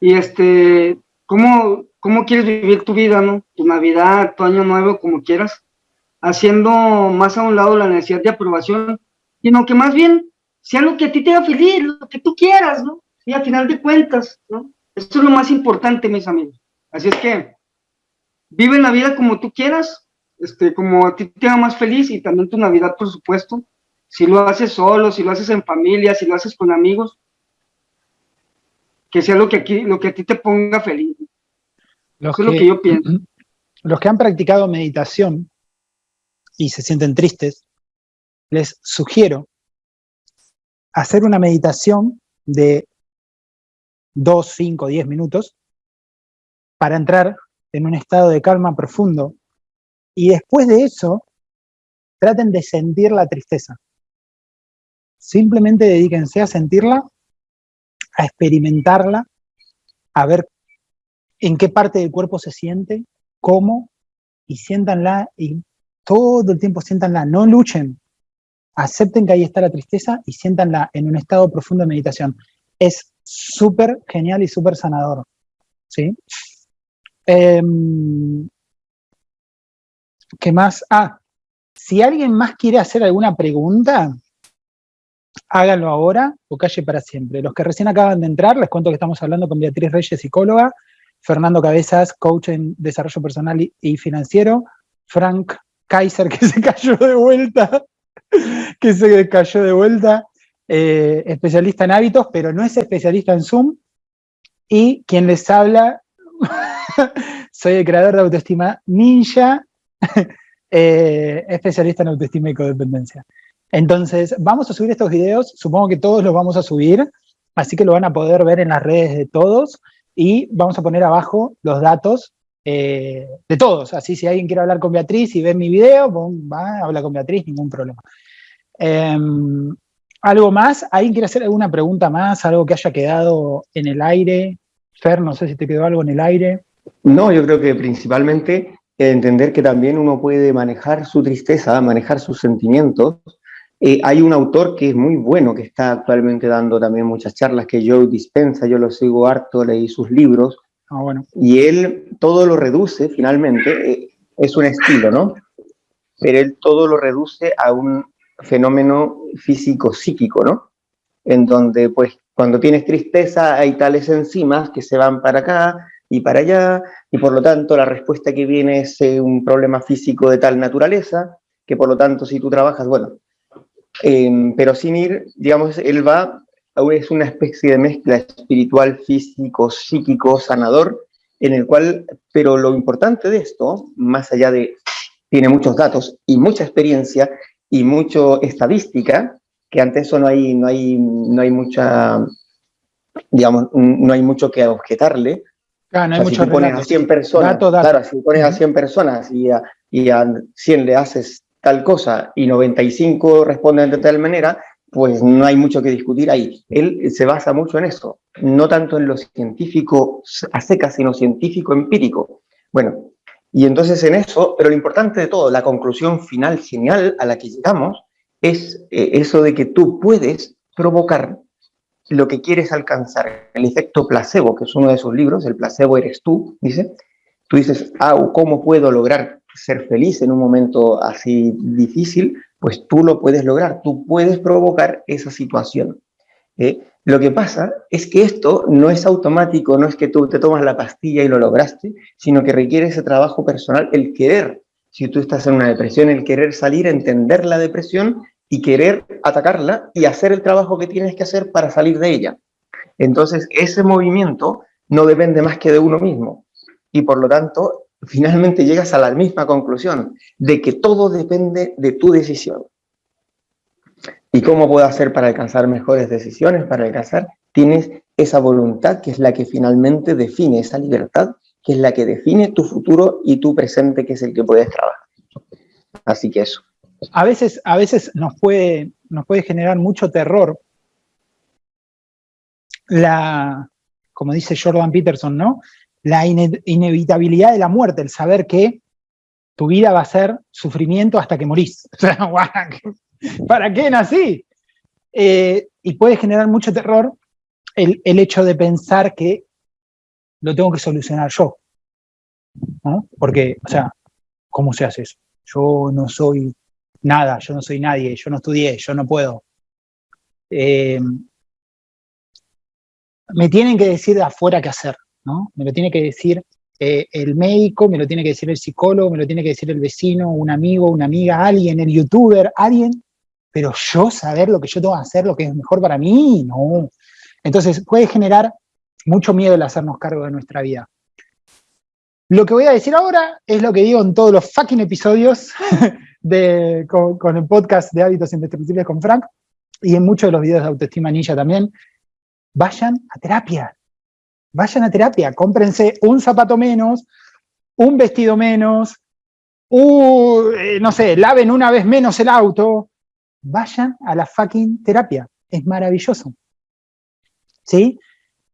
y este, ¿cómo, ¿cómo quieres vivir tu vida, no? Tu Navidad, tu Año Nuevo, como quieras, haciendo más a un lado la necesidad de aprobación, sino que más bien sea lo que a ti te haga feliz, lo que tú quieras, ¿no? Y al final de cuentas, ¿no? Esto es lo más importante, mis amigos. Así es que vive la vida como tú quieras, este, como a ti te haga más feliz y también tu Navidad, por supuesto, si lo haces solo, si lo haces en familia, si lo haces con amigos, que sea lo que, aquí, lo que a ti te ponga feliz. Eso es lo que yo pienso. Los que han practicado meditación y se sienten tristes, les sugiero hacer una meditación de 2, 5, 10 minutos para entrar en un estado de calma profundo y después de eso traten de sentir la tristeza. Simplemente dedíquense a sentirla, a experimentarla, a ver en qué parte del cuerpo se siente, cómo, y siéntanla, y todo el tiempo siéntanla, no luchen, acepten que ahí está la tristeza y siéntanla en un estado profundo de meditación. Es súper genial y súper sanador, ¿sí? Em, ¿Qué más? Ah, si alguien más quiere hacer alguna pregunta, háganlo ahora o calle para siempre. Los que recién acaban de entrar, les cuento que estamos hablando con Beatriz Reyes, psicóloga, Fernando Cabezas, coach en desarrollo personal y, financiero, Frank Kaiser, que se cayó de vuelta, que se cayó de vuelta, eh, especialista en hábitos, pero no es especialista en Zoom, y quien les habla, soy el creador de Autoestima Ninja, eh, especialista en autoestima y codependencia. Entonces, vamos a subir estos videos, supongo que todos los vamos a subir, así que lo van a poder ver en las redes de todos, y vamos a poner abajo los datos eh, de todos, así si alguien quiere hablar con Beatriz y ve mi video, va, habla con Beatriz, ningún problema. Em, ¿Algo más? ¿Alguien quiere hacer alguna pregunta más? ¿Algo que haya quedado en el aire? Fer, no sé si te quedó algo en el aire. No, yo creo que principalmente entender que también uno puede manejar su tristeza, manejar sus sentimientos, eh, hay un autor que es muy bueno, que está actualmente dando también muchas charlas, que Joe Dispensa, yo lo sigo harto, leí sus libros, ah, bueno. y él todo lo reduce, finalmente, eh, es un estilo, ¿no? Pero él todo lo reduce a un fenómeno físico-psíquico, ¿no? En donde, pues, cuando tienes tristeza hay tales enzimas que se van para acá y para allá, y por lo tanto la respuesta que viene es eh, un problema físico de tal naturaleza, que por lo tanto si tú trabajas, bueno, Em, pero sin ir, digamos, él va, es una especie de mezcla espiritual, físico, psíquico, sanador, en el cual, pero lo importante de esto, más allá de, tiene muchos datos y mucha experiencia y mucha estadística, que ante eso no hay, no hay, no hay mucha, digamos, no hay mucho que objetarle. Claro, no hay mucho si pones a 100 personas, claro, si pones a 100 personas y a, y a 100 le haces tal cosa y 95 responden de tal manera, pues no hay mucho que discutir ahí. Él se basa mucho en eso, no tanto en lo científico a secas, sino científico empírico. Bueno, y entonces en eso, pero lo importante de todo, la conclusión final genial a la que llegamos, es eh, eso de que tú puedes provocar lo que quieres alcanzar, el efecto placebo, que es uno de sus libros, el placebo eres tú, dice, tú dices, ah, ¿cómo puedo lograr ser feliz en un momento así difícil, pues tú lo puedes lograr, tú puedes provocar esa situación. ¿eh? Lo que pasa es que esto no es automático, no es que tú te tomas la pastilla y lo lograste, sino que requiere ese trabajo personal, el querer. Si tú estás en una depresión, el querer salir, entender la depresión y querer atacarla y hacer el trabajo que tienes que hacer para salir de ella. Entonces, ese movimiento no depende más que de uno mismo. Y por lo tanto, finalmente llegas a la misma conclusión, de que todo depende de tu decisión. ¿Y cómo puedo hacer para alcanzar mejores decisiones? Para alcanzar, tienes esa voluntad que es la que finalmente define esa libertad, que es la que define tu futuro y tu presente, que es el que puedes trabajar. Así que eso. A veces, a veces nos, puede, nos puede generar mucho terror la, como dice Jordan Peterson, ¿no? La inevitabilidad de la muerte, el saber que tu vida va a ser sufrimiento hasta que morís. ¿Para qué nací? Eh, y puede generar mucho terror el, hecho de pensar que lo tengo que solucionar yo. ¿no? Porque, o sea, ¿cómo se hace eso? Yo no soy nada, yo no soy nadie, yo no estudié, yo no puedo. Eh, me tienen que decir de afuera qué hacer, Me lo tiene que decir eh, el médico, me lo tiene que decir el psicólogo, me lo tiene que decir el vecino, un amigo, una amiga, alguien, el youtuber, alguien pero yo saber lo que yo tengo que hacer, lo que es mejor para mí, no. Entonces puede generar mucho miedo el hacernos cargo de nuestra vida. Lo que voy a decir ahora es lo que digo en todos los fucking episodios de, con, el podcast de Hábitos Indestructibles con Frank y en muchos de los videos de Autoestima Ninja también. Vayan a terapia. Vayan a terapia. Cómprense un zapato menos, un vestido menos, eh, no sé, laven una vez menos el auto, vayan a la fucking terapia, es maravilloso. ¿Sí?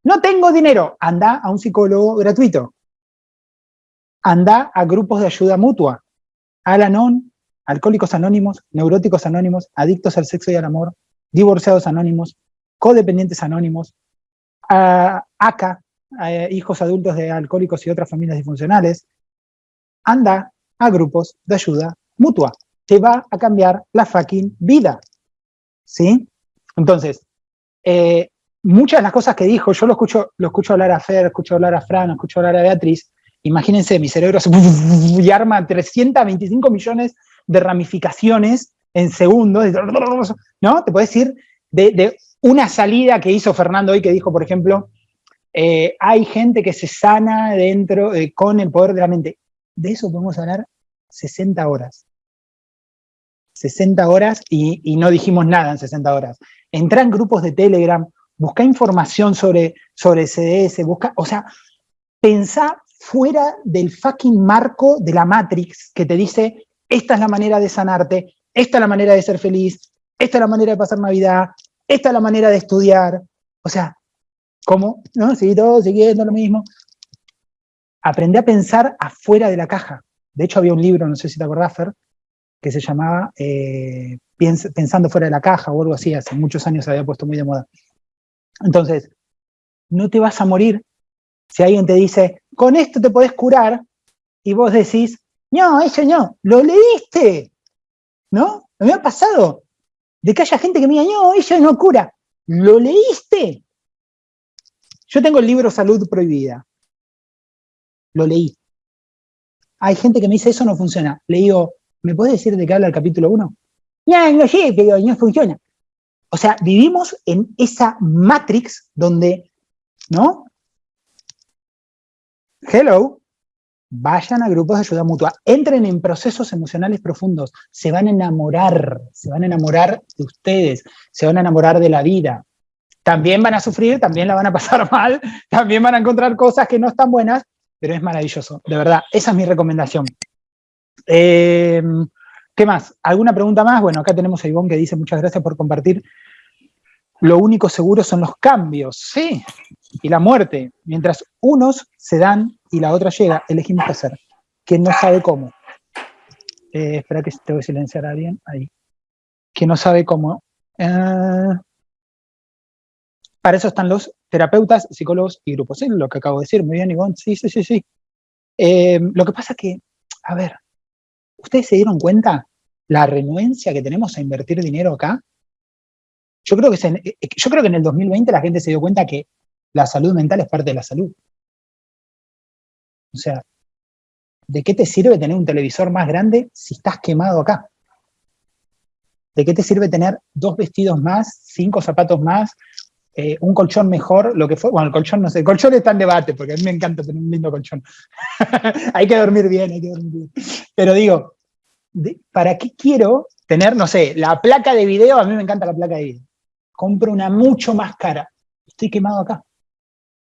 No tengo dinero, anda a un psicólogo gratuito. Anda a grupos de ayuda mutua. Al-Anon, Alcohólicos Anónimos, Neuróticos Anónimos, Adictos al Sexo y al Amor, Divorciados Anónimos, Codependientes Anónimos, ACA, Hijos Adultos de Alcohólicos y otras familias disfuncionales. Anda a grupos de ayuda mutua te va a cambiar la fucking vida. ¿Sí? Entonces, eh, muchas de las cosas que dijo, yo lo escucho, lo escucho hablar a Fer, escucho hablar a Fran, escucho hablar a Beatriz, imagínense, mi cerebro se y arma 325 millones de ramificaciones en segundos, ¿no? Te puedes decir de, una salida que hizo Fernando hoy que dijo, por ejemplo, eh, hay gente que se sana dentro eh, con el poder de la mente. De eso podemos hablar 60 horas. 60 horas y, no dijimos nada en 60 horas. Entra en grupos de Telegram, busca información sobre, sobre CDS, busca, o sea, pensá fuera del fucking marco de la Matrix que te dice, esta es la manera de sanarte, esta es la manera de ser feliz, esta es la manera de pasar Navidad, esta es la manera de estudiar. O sea, ¿cómo? ¿No? Sigue todo siguiendo lo mismo. Aprende a pensar afuera de la caja. De hecho, había un libro, no sé si te acordás, Fer, que se llamaba eh, Pensando fuera de la caja o algo así, hace muchos años se había puesto muy de moda. Entonces, no te vas a morir si alguien te dice, con esto te podés curar, y vos decís, no, eso no, lo leíste, ¿no? Me ha pasado de que haya gente que me diga, no, eso no cura, lo leíste. Yo tengo el libro Salud Prohibida, lo leí. Hay gente que me dice, eso no funciona. Le digo, ¿Me puedes decir de qué habla el capítulo 1? No, no sé, pero no funciona. O sea, vivimos en esa matrix donde, ¿no? Hello, vayan a grupos de ayuda mutua, entren en procesos emocionales profundos, se van a enamorar, se van a enamorar de ustedes, se van a enamorar de la vida. También van a sufrir, también la van a pasar mal, también van a encontrar cosas que no están buenas, pero es maravilloso, de verdad, esa es mi recomendación. Eh, ¿Qué más? ¿Alguna pregunta más? Bueno, acá tenemos a Ivonne que dice muchas gracias por compartir. Lo único seguro son los cambios, sí, y la muerte. Mientras unos se dan y la otra llega, elegimos qué hacer. Quien no sabe cómo. Eh, espera que te voy a silenciar a alguien. Ahí. Quien no sabe cómo. Eh, para eso están los terapeutas, psicólogos y grupos. Lo que acabo de decir. Muy bien, Ivonne. Sí, sí, sí, sí. lo que pasa que, a ver, ¿Ustedes se dieron cuenta la renuencia que tenemos a invertir dinero acá? Yo creo, que eh, yo creo que en el 2020 la gente se dio cuenta que la salud mental es parte de la salud. O sea, ¿de qué te sirve tener un televisor más grande si estás quemado acá? ¿De qué te sirve tener dos vestidos más, cinco zapatos más, eh, un colchón mejor, lo que fue? Bueno, el colchón no sé, el colchón está en debate, porque a mí me encanta tener un lindo colchón. hay que dormir bien, hay que dormir bien. Pero digo, ¿para qué quiero tener, no sé, la placa de video? A mí me encanta la placa de video. Compro una mucho más cara. Estoy quemado acá.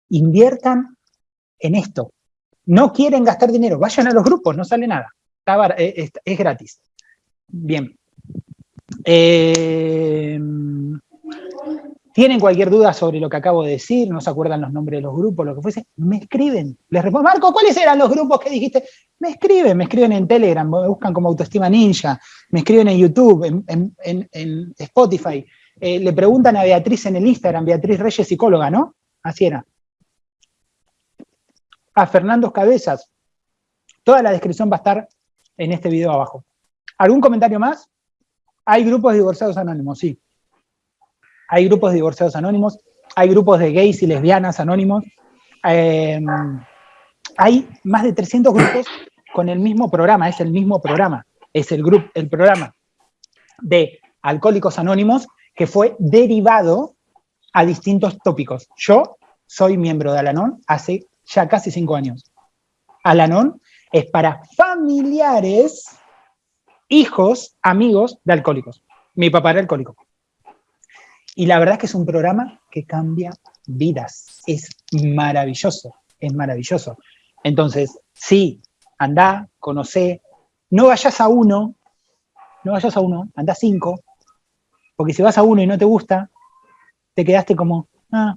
Inviertan en esto. No quieren gastar dinero, vayan a los grupos, no sale nada. Eh, es gratis. Bien. Eh, ¿Tienen cualquier duda sobre lo que acabo de decir? ¿No se acuerdan los nombres de los grupos? Lo que fuese, me escriben. Les respondo, Marco, ¿cuáles eran los grupos que dijiste? Me escriben, me escriben en Telegram, me buscan como Autoestima Ninja, me escriben en YouTube, en, Spotify. Eh, le preguntan a Beatriz en el Instagram, Beatriz Reyes, psicóloga, ¿no? Así era. A Fernando Cabezas. Toda la descripción va a estar en este video abajo. ¿Algún comentario más? Hay grupos divorciados anónimos, sí. Hay grupos de divorciados anónimos, hay grupos de gays y lesbianas anónimos. Em, hay más de 300 grupos con el mismo programa, es el mismo programa. Es el, grupo, el programa de Alcohólicos Anónimos que fue derivado a distintos tópicos. Yo soy miembro de Alanon hace ya casi cinco años. Alanon es para familiares hijos, amigos de alcohólicos. Mi papá era alcohólico. Y la verdad es que es un programa que cambia vidas. Es maravilloso, es maravilloso. Entonces, sí, anda, conoce, no vayas a uno, no vayas a uno, anda a cinco, porque si vas a uno y no te gusta, te quedaste como, ah,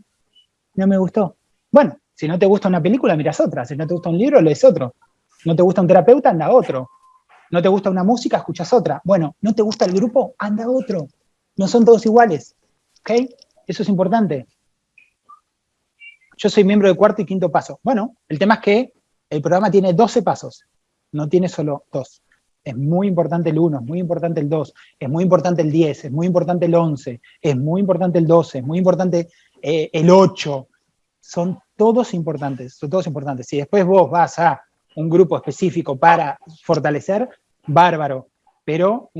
no me gustó. Bueno, si no te gusta una película, miras otra. Si no te gusta un libro, lees otro. No te gusta un terapeuta, anda a otro. No te gusta una música, escuchas otra. Bueno, no te gusta el grupo, anda otro. No son todos iguales. ¿Ok? Eso es importante. Yo soy miembro de cuarto y quinto paso. Bueno, el tema es que el programa tiene 12 pasos, no tiene solo dos. Es muy importante el 1, es muy importante el 2, es muy importante el 10, es muy importante el 11, es muy importante el 12, es muy importante eh, el 8. Son todos importantes, son todos importantes. Si después vos vas a un grupo específico para fortalecer, bárbaro, pero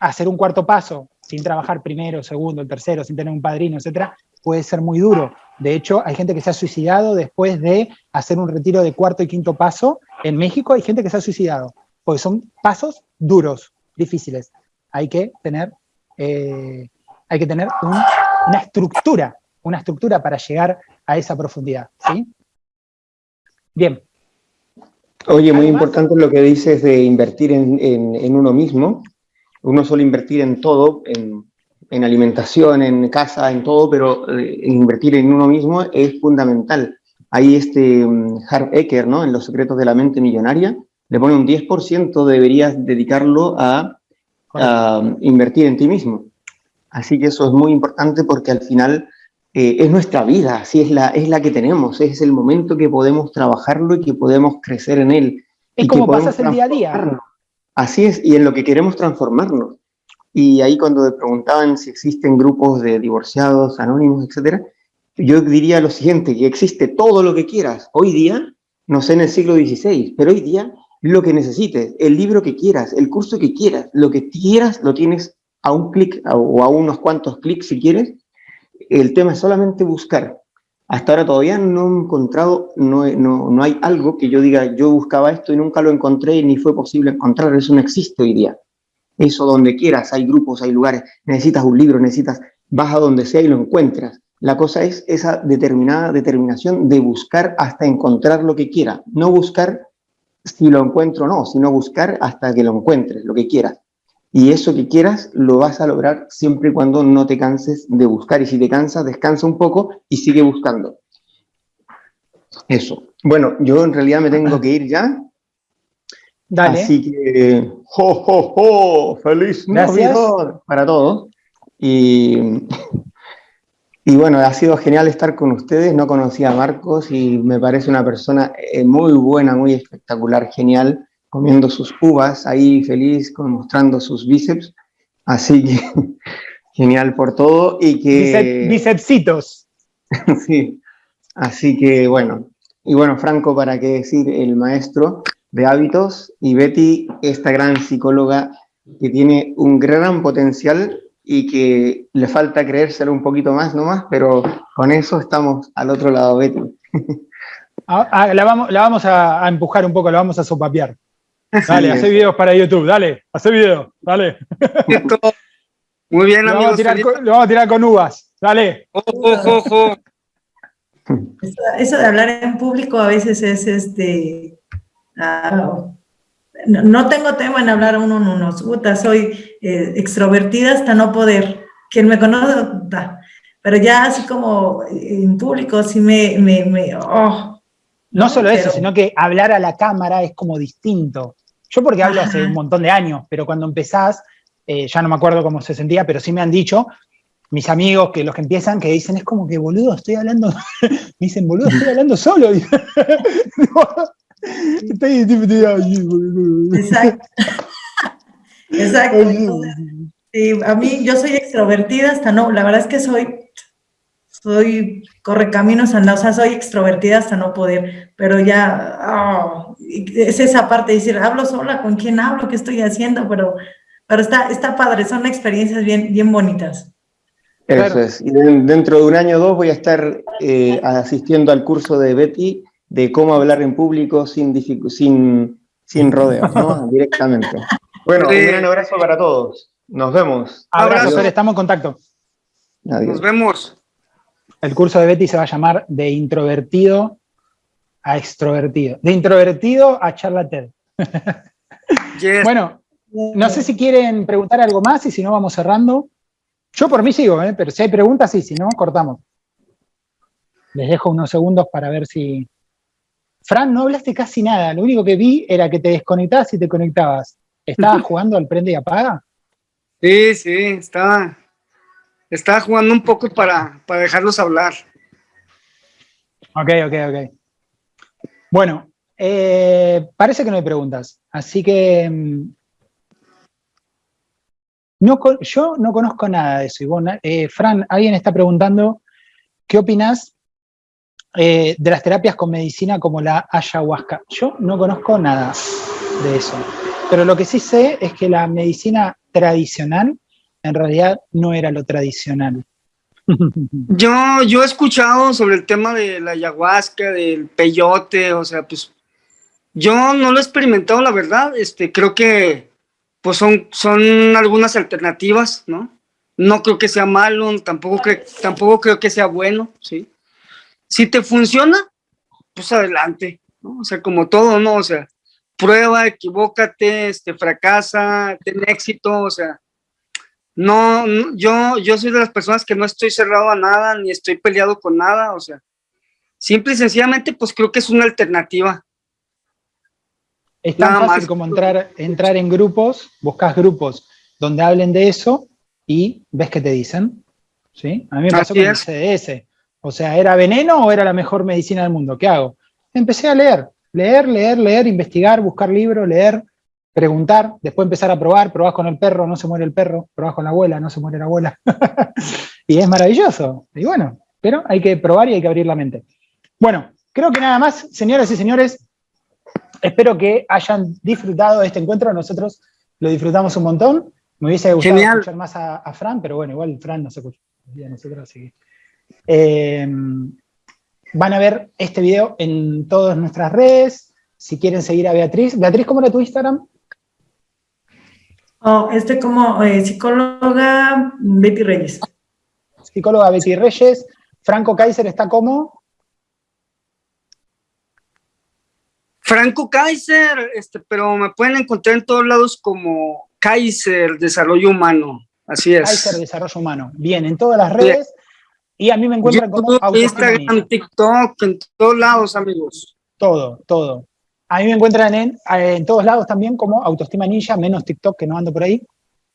hacer un cuarto paso sin trabajar primero, segundo, el tercero, sin tener un padrino, etcétera, puede ser muy duro. De hecho, hay gente que se ha suicidado después de hacer un retiro de cuarto y quinto paso. En México hay gente que se ha suicidado, porque son pasos duros, difíciles. Hay que tener, eh, hay que tener una estructura, una estructura para llegar a esa profundidad. ¿sí? Bien, Oye, muy importante lo que dices de invertir en, uno mismo. Uno suele invertir en todo, en, alimentación, en casa, en todo, pero eh, invertir en uno mismo es fundamental. Ahí este um, Harv Eker, ¿no? En Los secretos de la mente millonaria, le pone un 10% deberías dedicarlo a, a, invertir en ti mismo. Así que eso es muy importante porque al final eh, es nuestra vida, así es la, es la que tenemos, es el momento que podemos trabajarlo y que podemos crecer en él. Es como pasas el día a día. Así es, y en lo que queremos transformarnos. Y ahí cuando me preguntaban si existen grupos de divorciados, anónimos, etcétera, yo diría lo siguiente, que existe todo lo que quieras. Hoy día, no sé en el siglo XVI, pero hoy día lo que necesites, el libro que quieras, el curso que quieras, lo que quieras lo tienes a un clic o a unos cuantos clics si quieres, el tema es solamente buscar. Hasta ahora todavía no he encontrado, no, no, hay algo que yo diga, yo buscaba esto y nunca lo encontré ni fue posible encontrar, eso no existe hoy día. Eso donde quieras, hay grupos, hay lugares, necesitas un libro, necesitas, vas a donde sea y lo encuentras. La cosa es esa determinada determinación de buscar hasta encontrar lo que quiera. No buscar si lo encuentro o no, sino buscar hasta que lo encuentres, lo que quieras. Y eso que quieras lo vas a lograr siempre y cuando no te canses de buscar. Y si te cansas, descansa un poco y sigue buscando. Eso. Bueno, yo en realidad me tengo que ir ya. Dale. Así que, ¡jo, jo, jo! ¡Feliz Navidad para todos! Y, y bueno, ha sido genial estar con ustedes. No conocía a Marcos y me parece una persona eh, muy buena, muy espectacular, genial comiendo sus uvas ahí feliz, mostrando sus bíceps. Así que Genial por todo y que... bicepsitos. sí, así que bueno. Y bueno, Franco, para qué decir, el maestro de hábitos y Betty, esta gran psicóloga que tiene un gran potencial y que le falta creérselo un poquito más nomás, pero con eso estamos al otro lado, Betty. Ah, ah, la, vamos, la vamos a, empujar un poco, la vamos a sopapear. Dale, hace videos para YouTube, dale, hace videos, dale. Muy bien, amigos. lo vamos a tirar con uvas, dale. Ojo, ojo, Eso, de hablar en público a veces es este... Ah, no, tengo tema en hablar uno en unos. soy eh, extrovertida hasta no poder. Quien me conoce, pero ya así como en público, sí me... me, oh. No, solo eso, sino que hablar a la cámara es como distinto. Yo porque hablo hace un montón de años, pero cuando empezás, eh, ya no me acuerdo cómo se sentía, pero sí me han dicho, mis amigos, que los que empiezan, que dicen, es como que, boludo, estoy hablando, me dicen, boludo, estoy hablando solo. Exacto. Exacto. a mí, yo soy extrovertida hasta no, la verdad es que soy, soy correcaminos anda, o sea, soy extrovertida hasta no poder, pero ya, oh, es esa parte de decir, hablo sola, ¿con quién hablo? ¿Qué estoy haciendo? Pero, pero está, está padre, son experiencias bien, bien bonitas. Eso es. Y dentro de un año o dos voy a estar eh, asistiendo al curso de Betty de cómo hablar en público sin, sin, sin rodeos, ¿no? Directamente. Bueno, un gran abrazo para todos. Nos vemos. Abrazo, estamos en contacto. Nos vemos. El curso de Betty se va a llamar De introvertido a extrovertido. De introvertido a charlatán. Bueno, no sé si quieren preguntar algo más y si no vamos cerrando. Yo por mí sigo, ¿eh? pero si hay preguntas, sí, si no, cortamos. Les dejo unos segundos para ver si, Fran, no hablaste casi nada, lo único que vi era que te desconectabas y te conectabas. ¿Estabas jugando al prende y apaga? Sí, sí, estaba, estaba jugando un poco para, dejarlos hablar. Ok, ok, ok. Bueno, eh, parece que no hay preguntas, así que... Mm, no, yo no conozco nada de eso. Eh, Fran, alguien está preguntando, ¿qué opinas eh, de las terapias con medicina como la ayahuasca. Yo no conozco nada de eso, pero lo que sí sé es que la medicina tradicional en realidad no era lo tradicional. Yo, yo he escuchado sobre el tema de la ayahuasca, del peyote, o sea, pues yo no lo he experimentado, la verdad, este, creo que pues son, son algunas alternativas, ¿no? No creo que sea malo, tampoco, tampoco creo que sea bueno, ¿sí? Si te funciona, pues adelante, ¿no? O sea, como todo, ¿no? O sea, prueba, equivócate, este, fracasa, ten éxito, o sea, no, yo, yo soy de las personas que no estoy cerrado a nada, ni estoy peleado con nada, o sea, simple y sencillamente, pues creo que es una alternativa. Es tan fácil como entrar, entrar en grupos, buscas grupos donde hablen de eso y ves qué te dicen, ¿sí? A mí me pasó con el CDS. O sea, ¿era veneno o era la mejor medicina del mundo? ¿Qué hago? Empecé a leer, leer, leer, leer, investigar, buscar libros, leer, preguntar, después empezar a probar, probás con el perro, no se muere el perro, probás con la abuela, no se muere la abuela. y es maravilloso. Y bueno, pero hay que probar y hay que abrir la mente. Bueno, creo que nada más, señoras y señores, espero que hayan disfrutado de este encuentro, nosotros lo disfrutamos un montón. Me hubiese gustado escuchar más a, Fran, pero bueno, igual Fran no se escucha. Nosotros, así Em, van a ver este video en todas nuestras redes. Si quieren seguir a Beatriz. Beatriz, ¿cómo era tu Instagram? Oh, este como eh, psicóloga Betty Reyes. Psicóloga Betty Reyes. Franco Kaiser está como... Franco Kaiser, este, pero me pueden encontrar en todos lados como Kaiser Desarrollo Humano. Así es. Kaiser Desarrollo Humano. Bien, en todas las redes. Y a mí me encuentran como Instagram, TikTok, en todos lados, amigos. Todo, todo. A mí me encuentran en, en todos lados también como Autoestima Ninja, menos TikTok que no ando por ahí,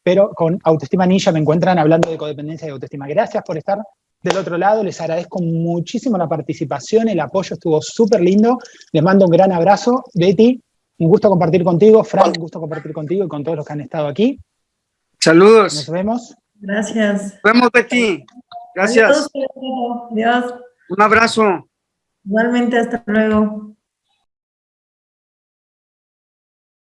pero con Autoestima Ninja me encuentran hablando de codependencia y autoestima. Gracias por estar del otro lado, les agradezco muchísimo la participación, el apoyo estuvo súper lindo, les mando un gran abrazo. Betty, un gusto compartir contigo, Frank, un gusto compartir contigo y con todos los que han estado aquí. Saludos. Nos vemos. Gracias. Nos vemos, Betty. Gracias. Adiós. Un abrazo. Igualmente, hasta luego.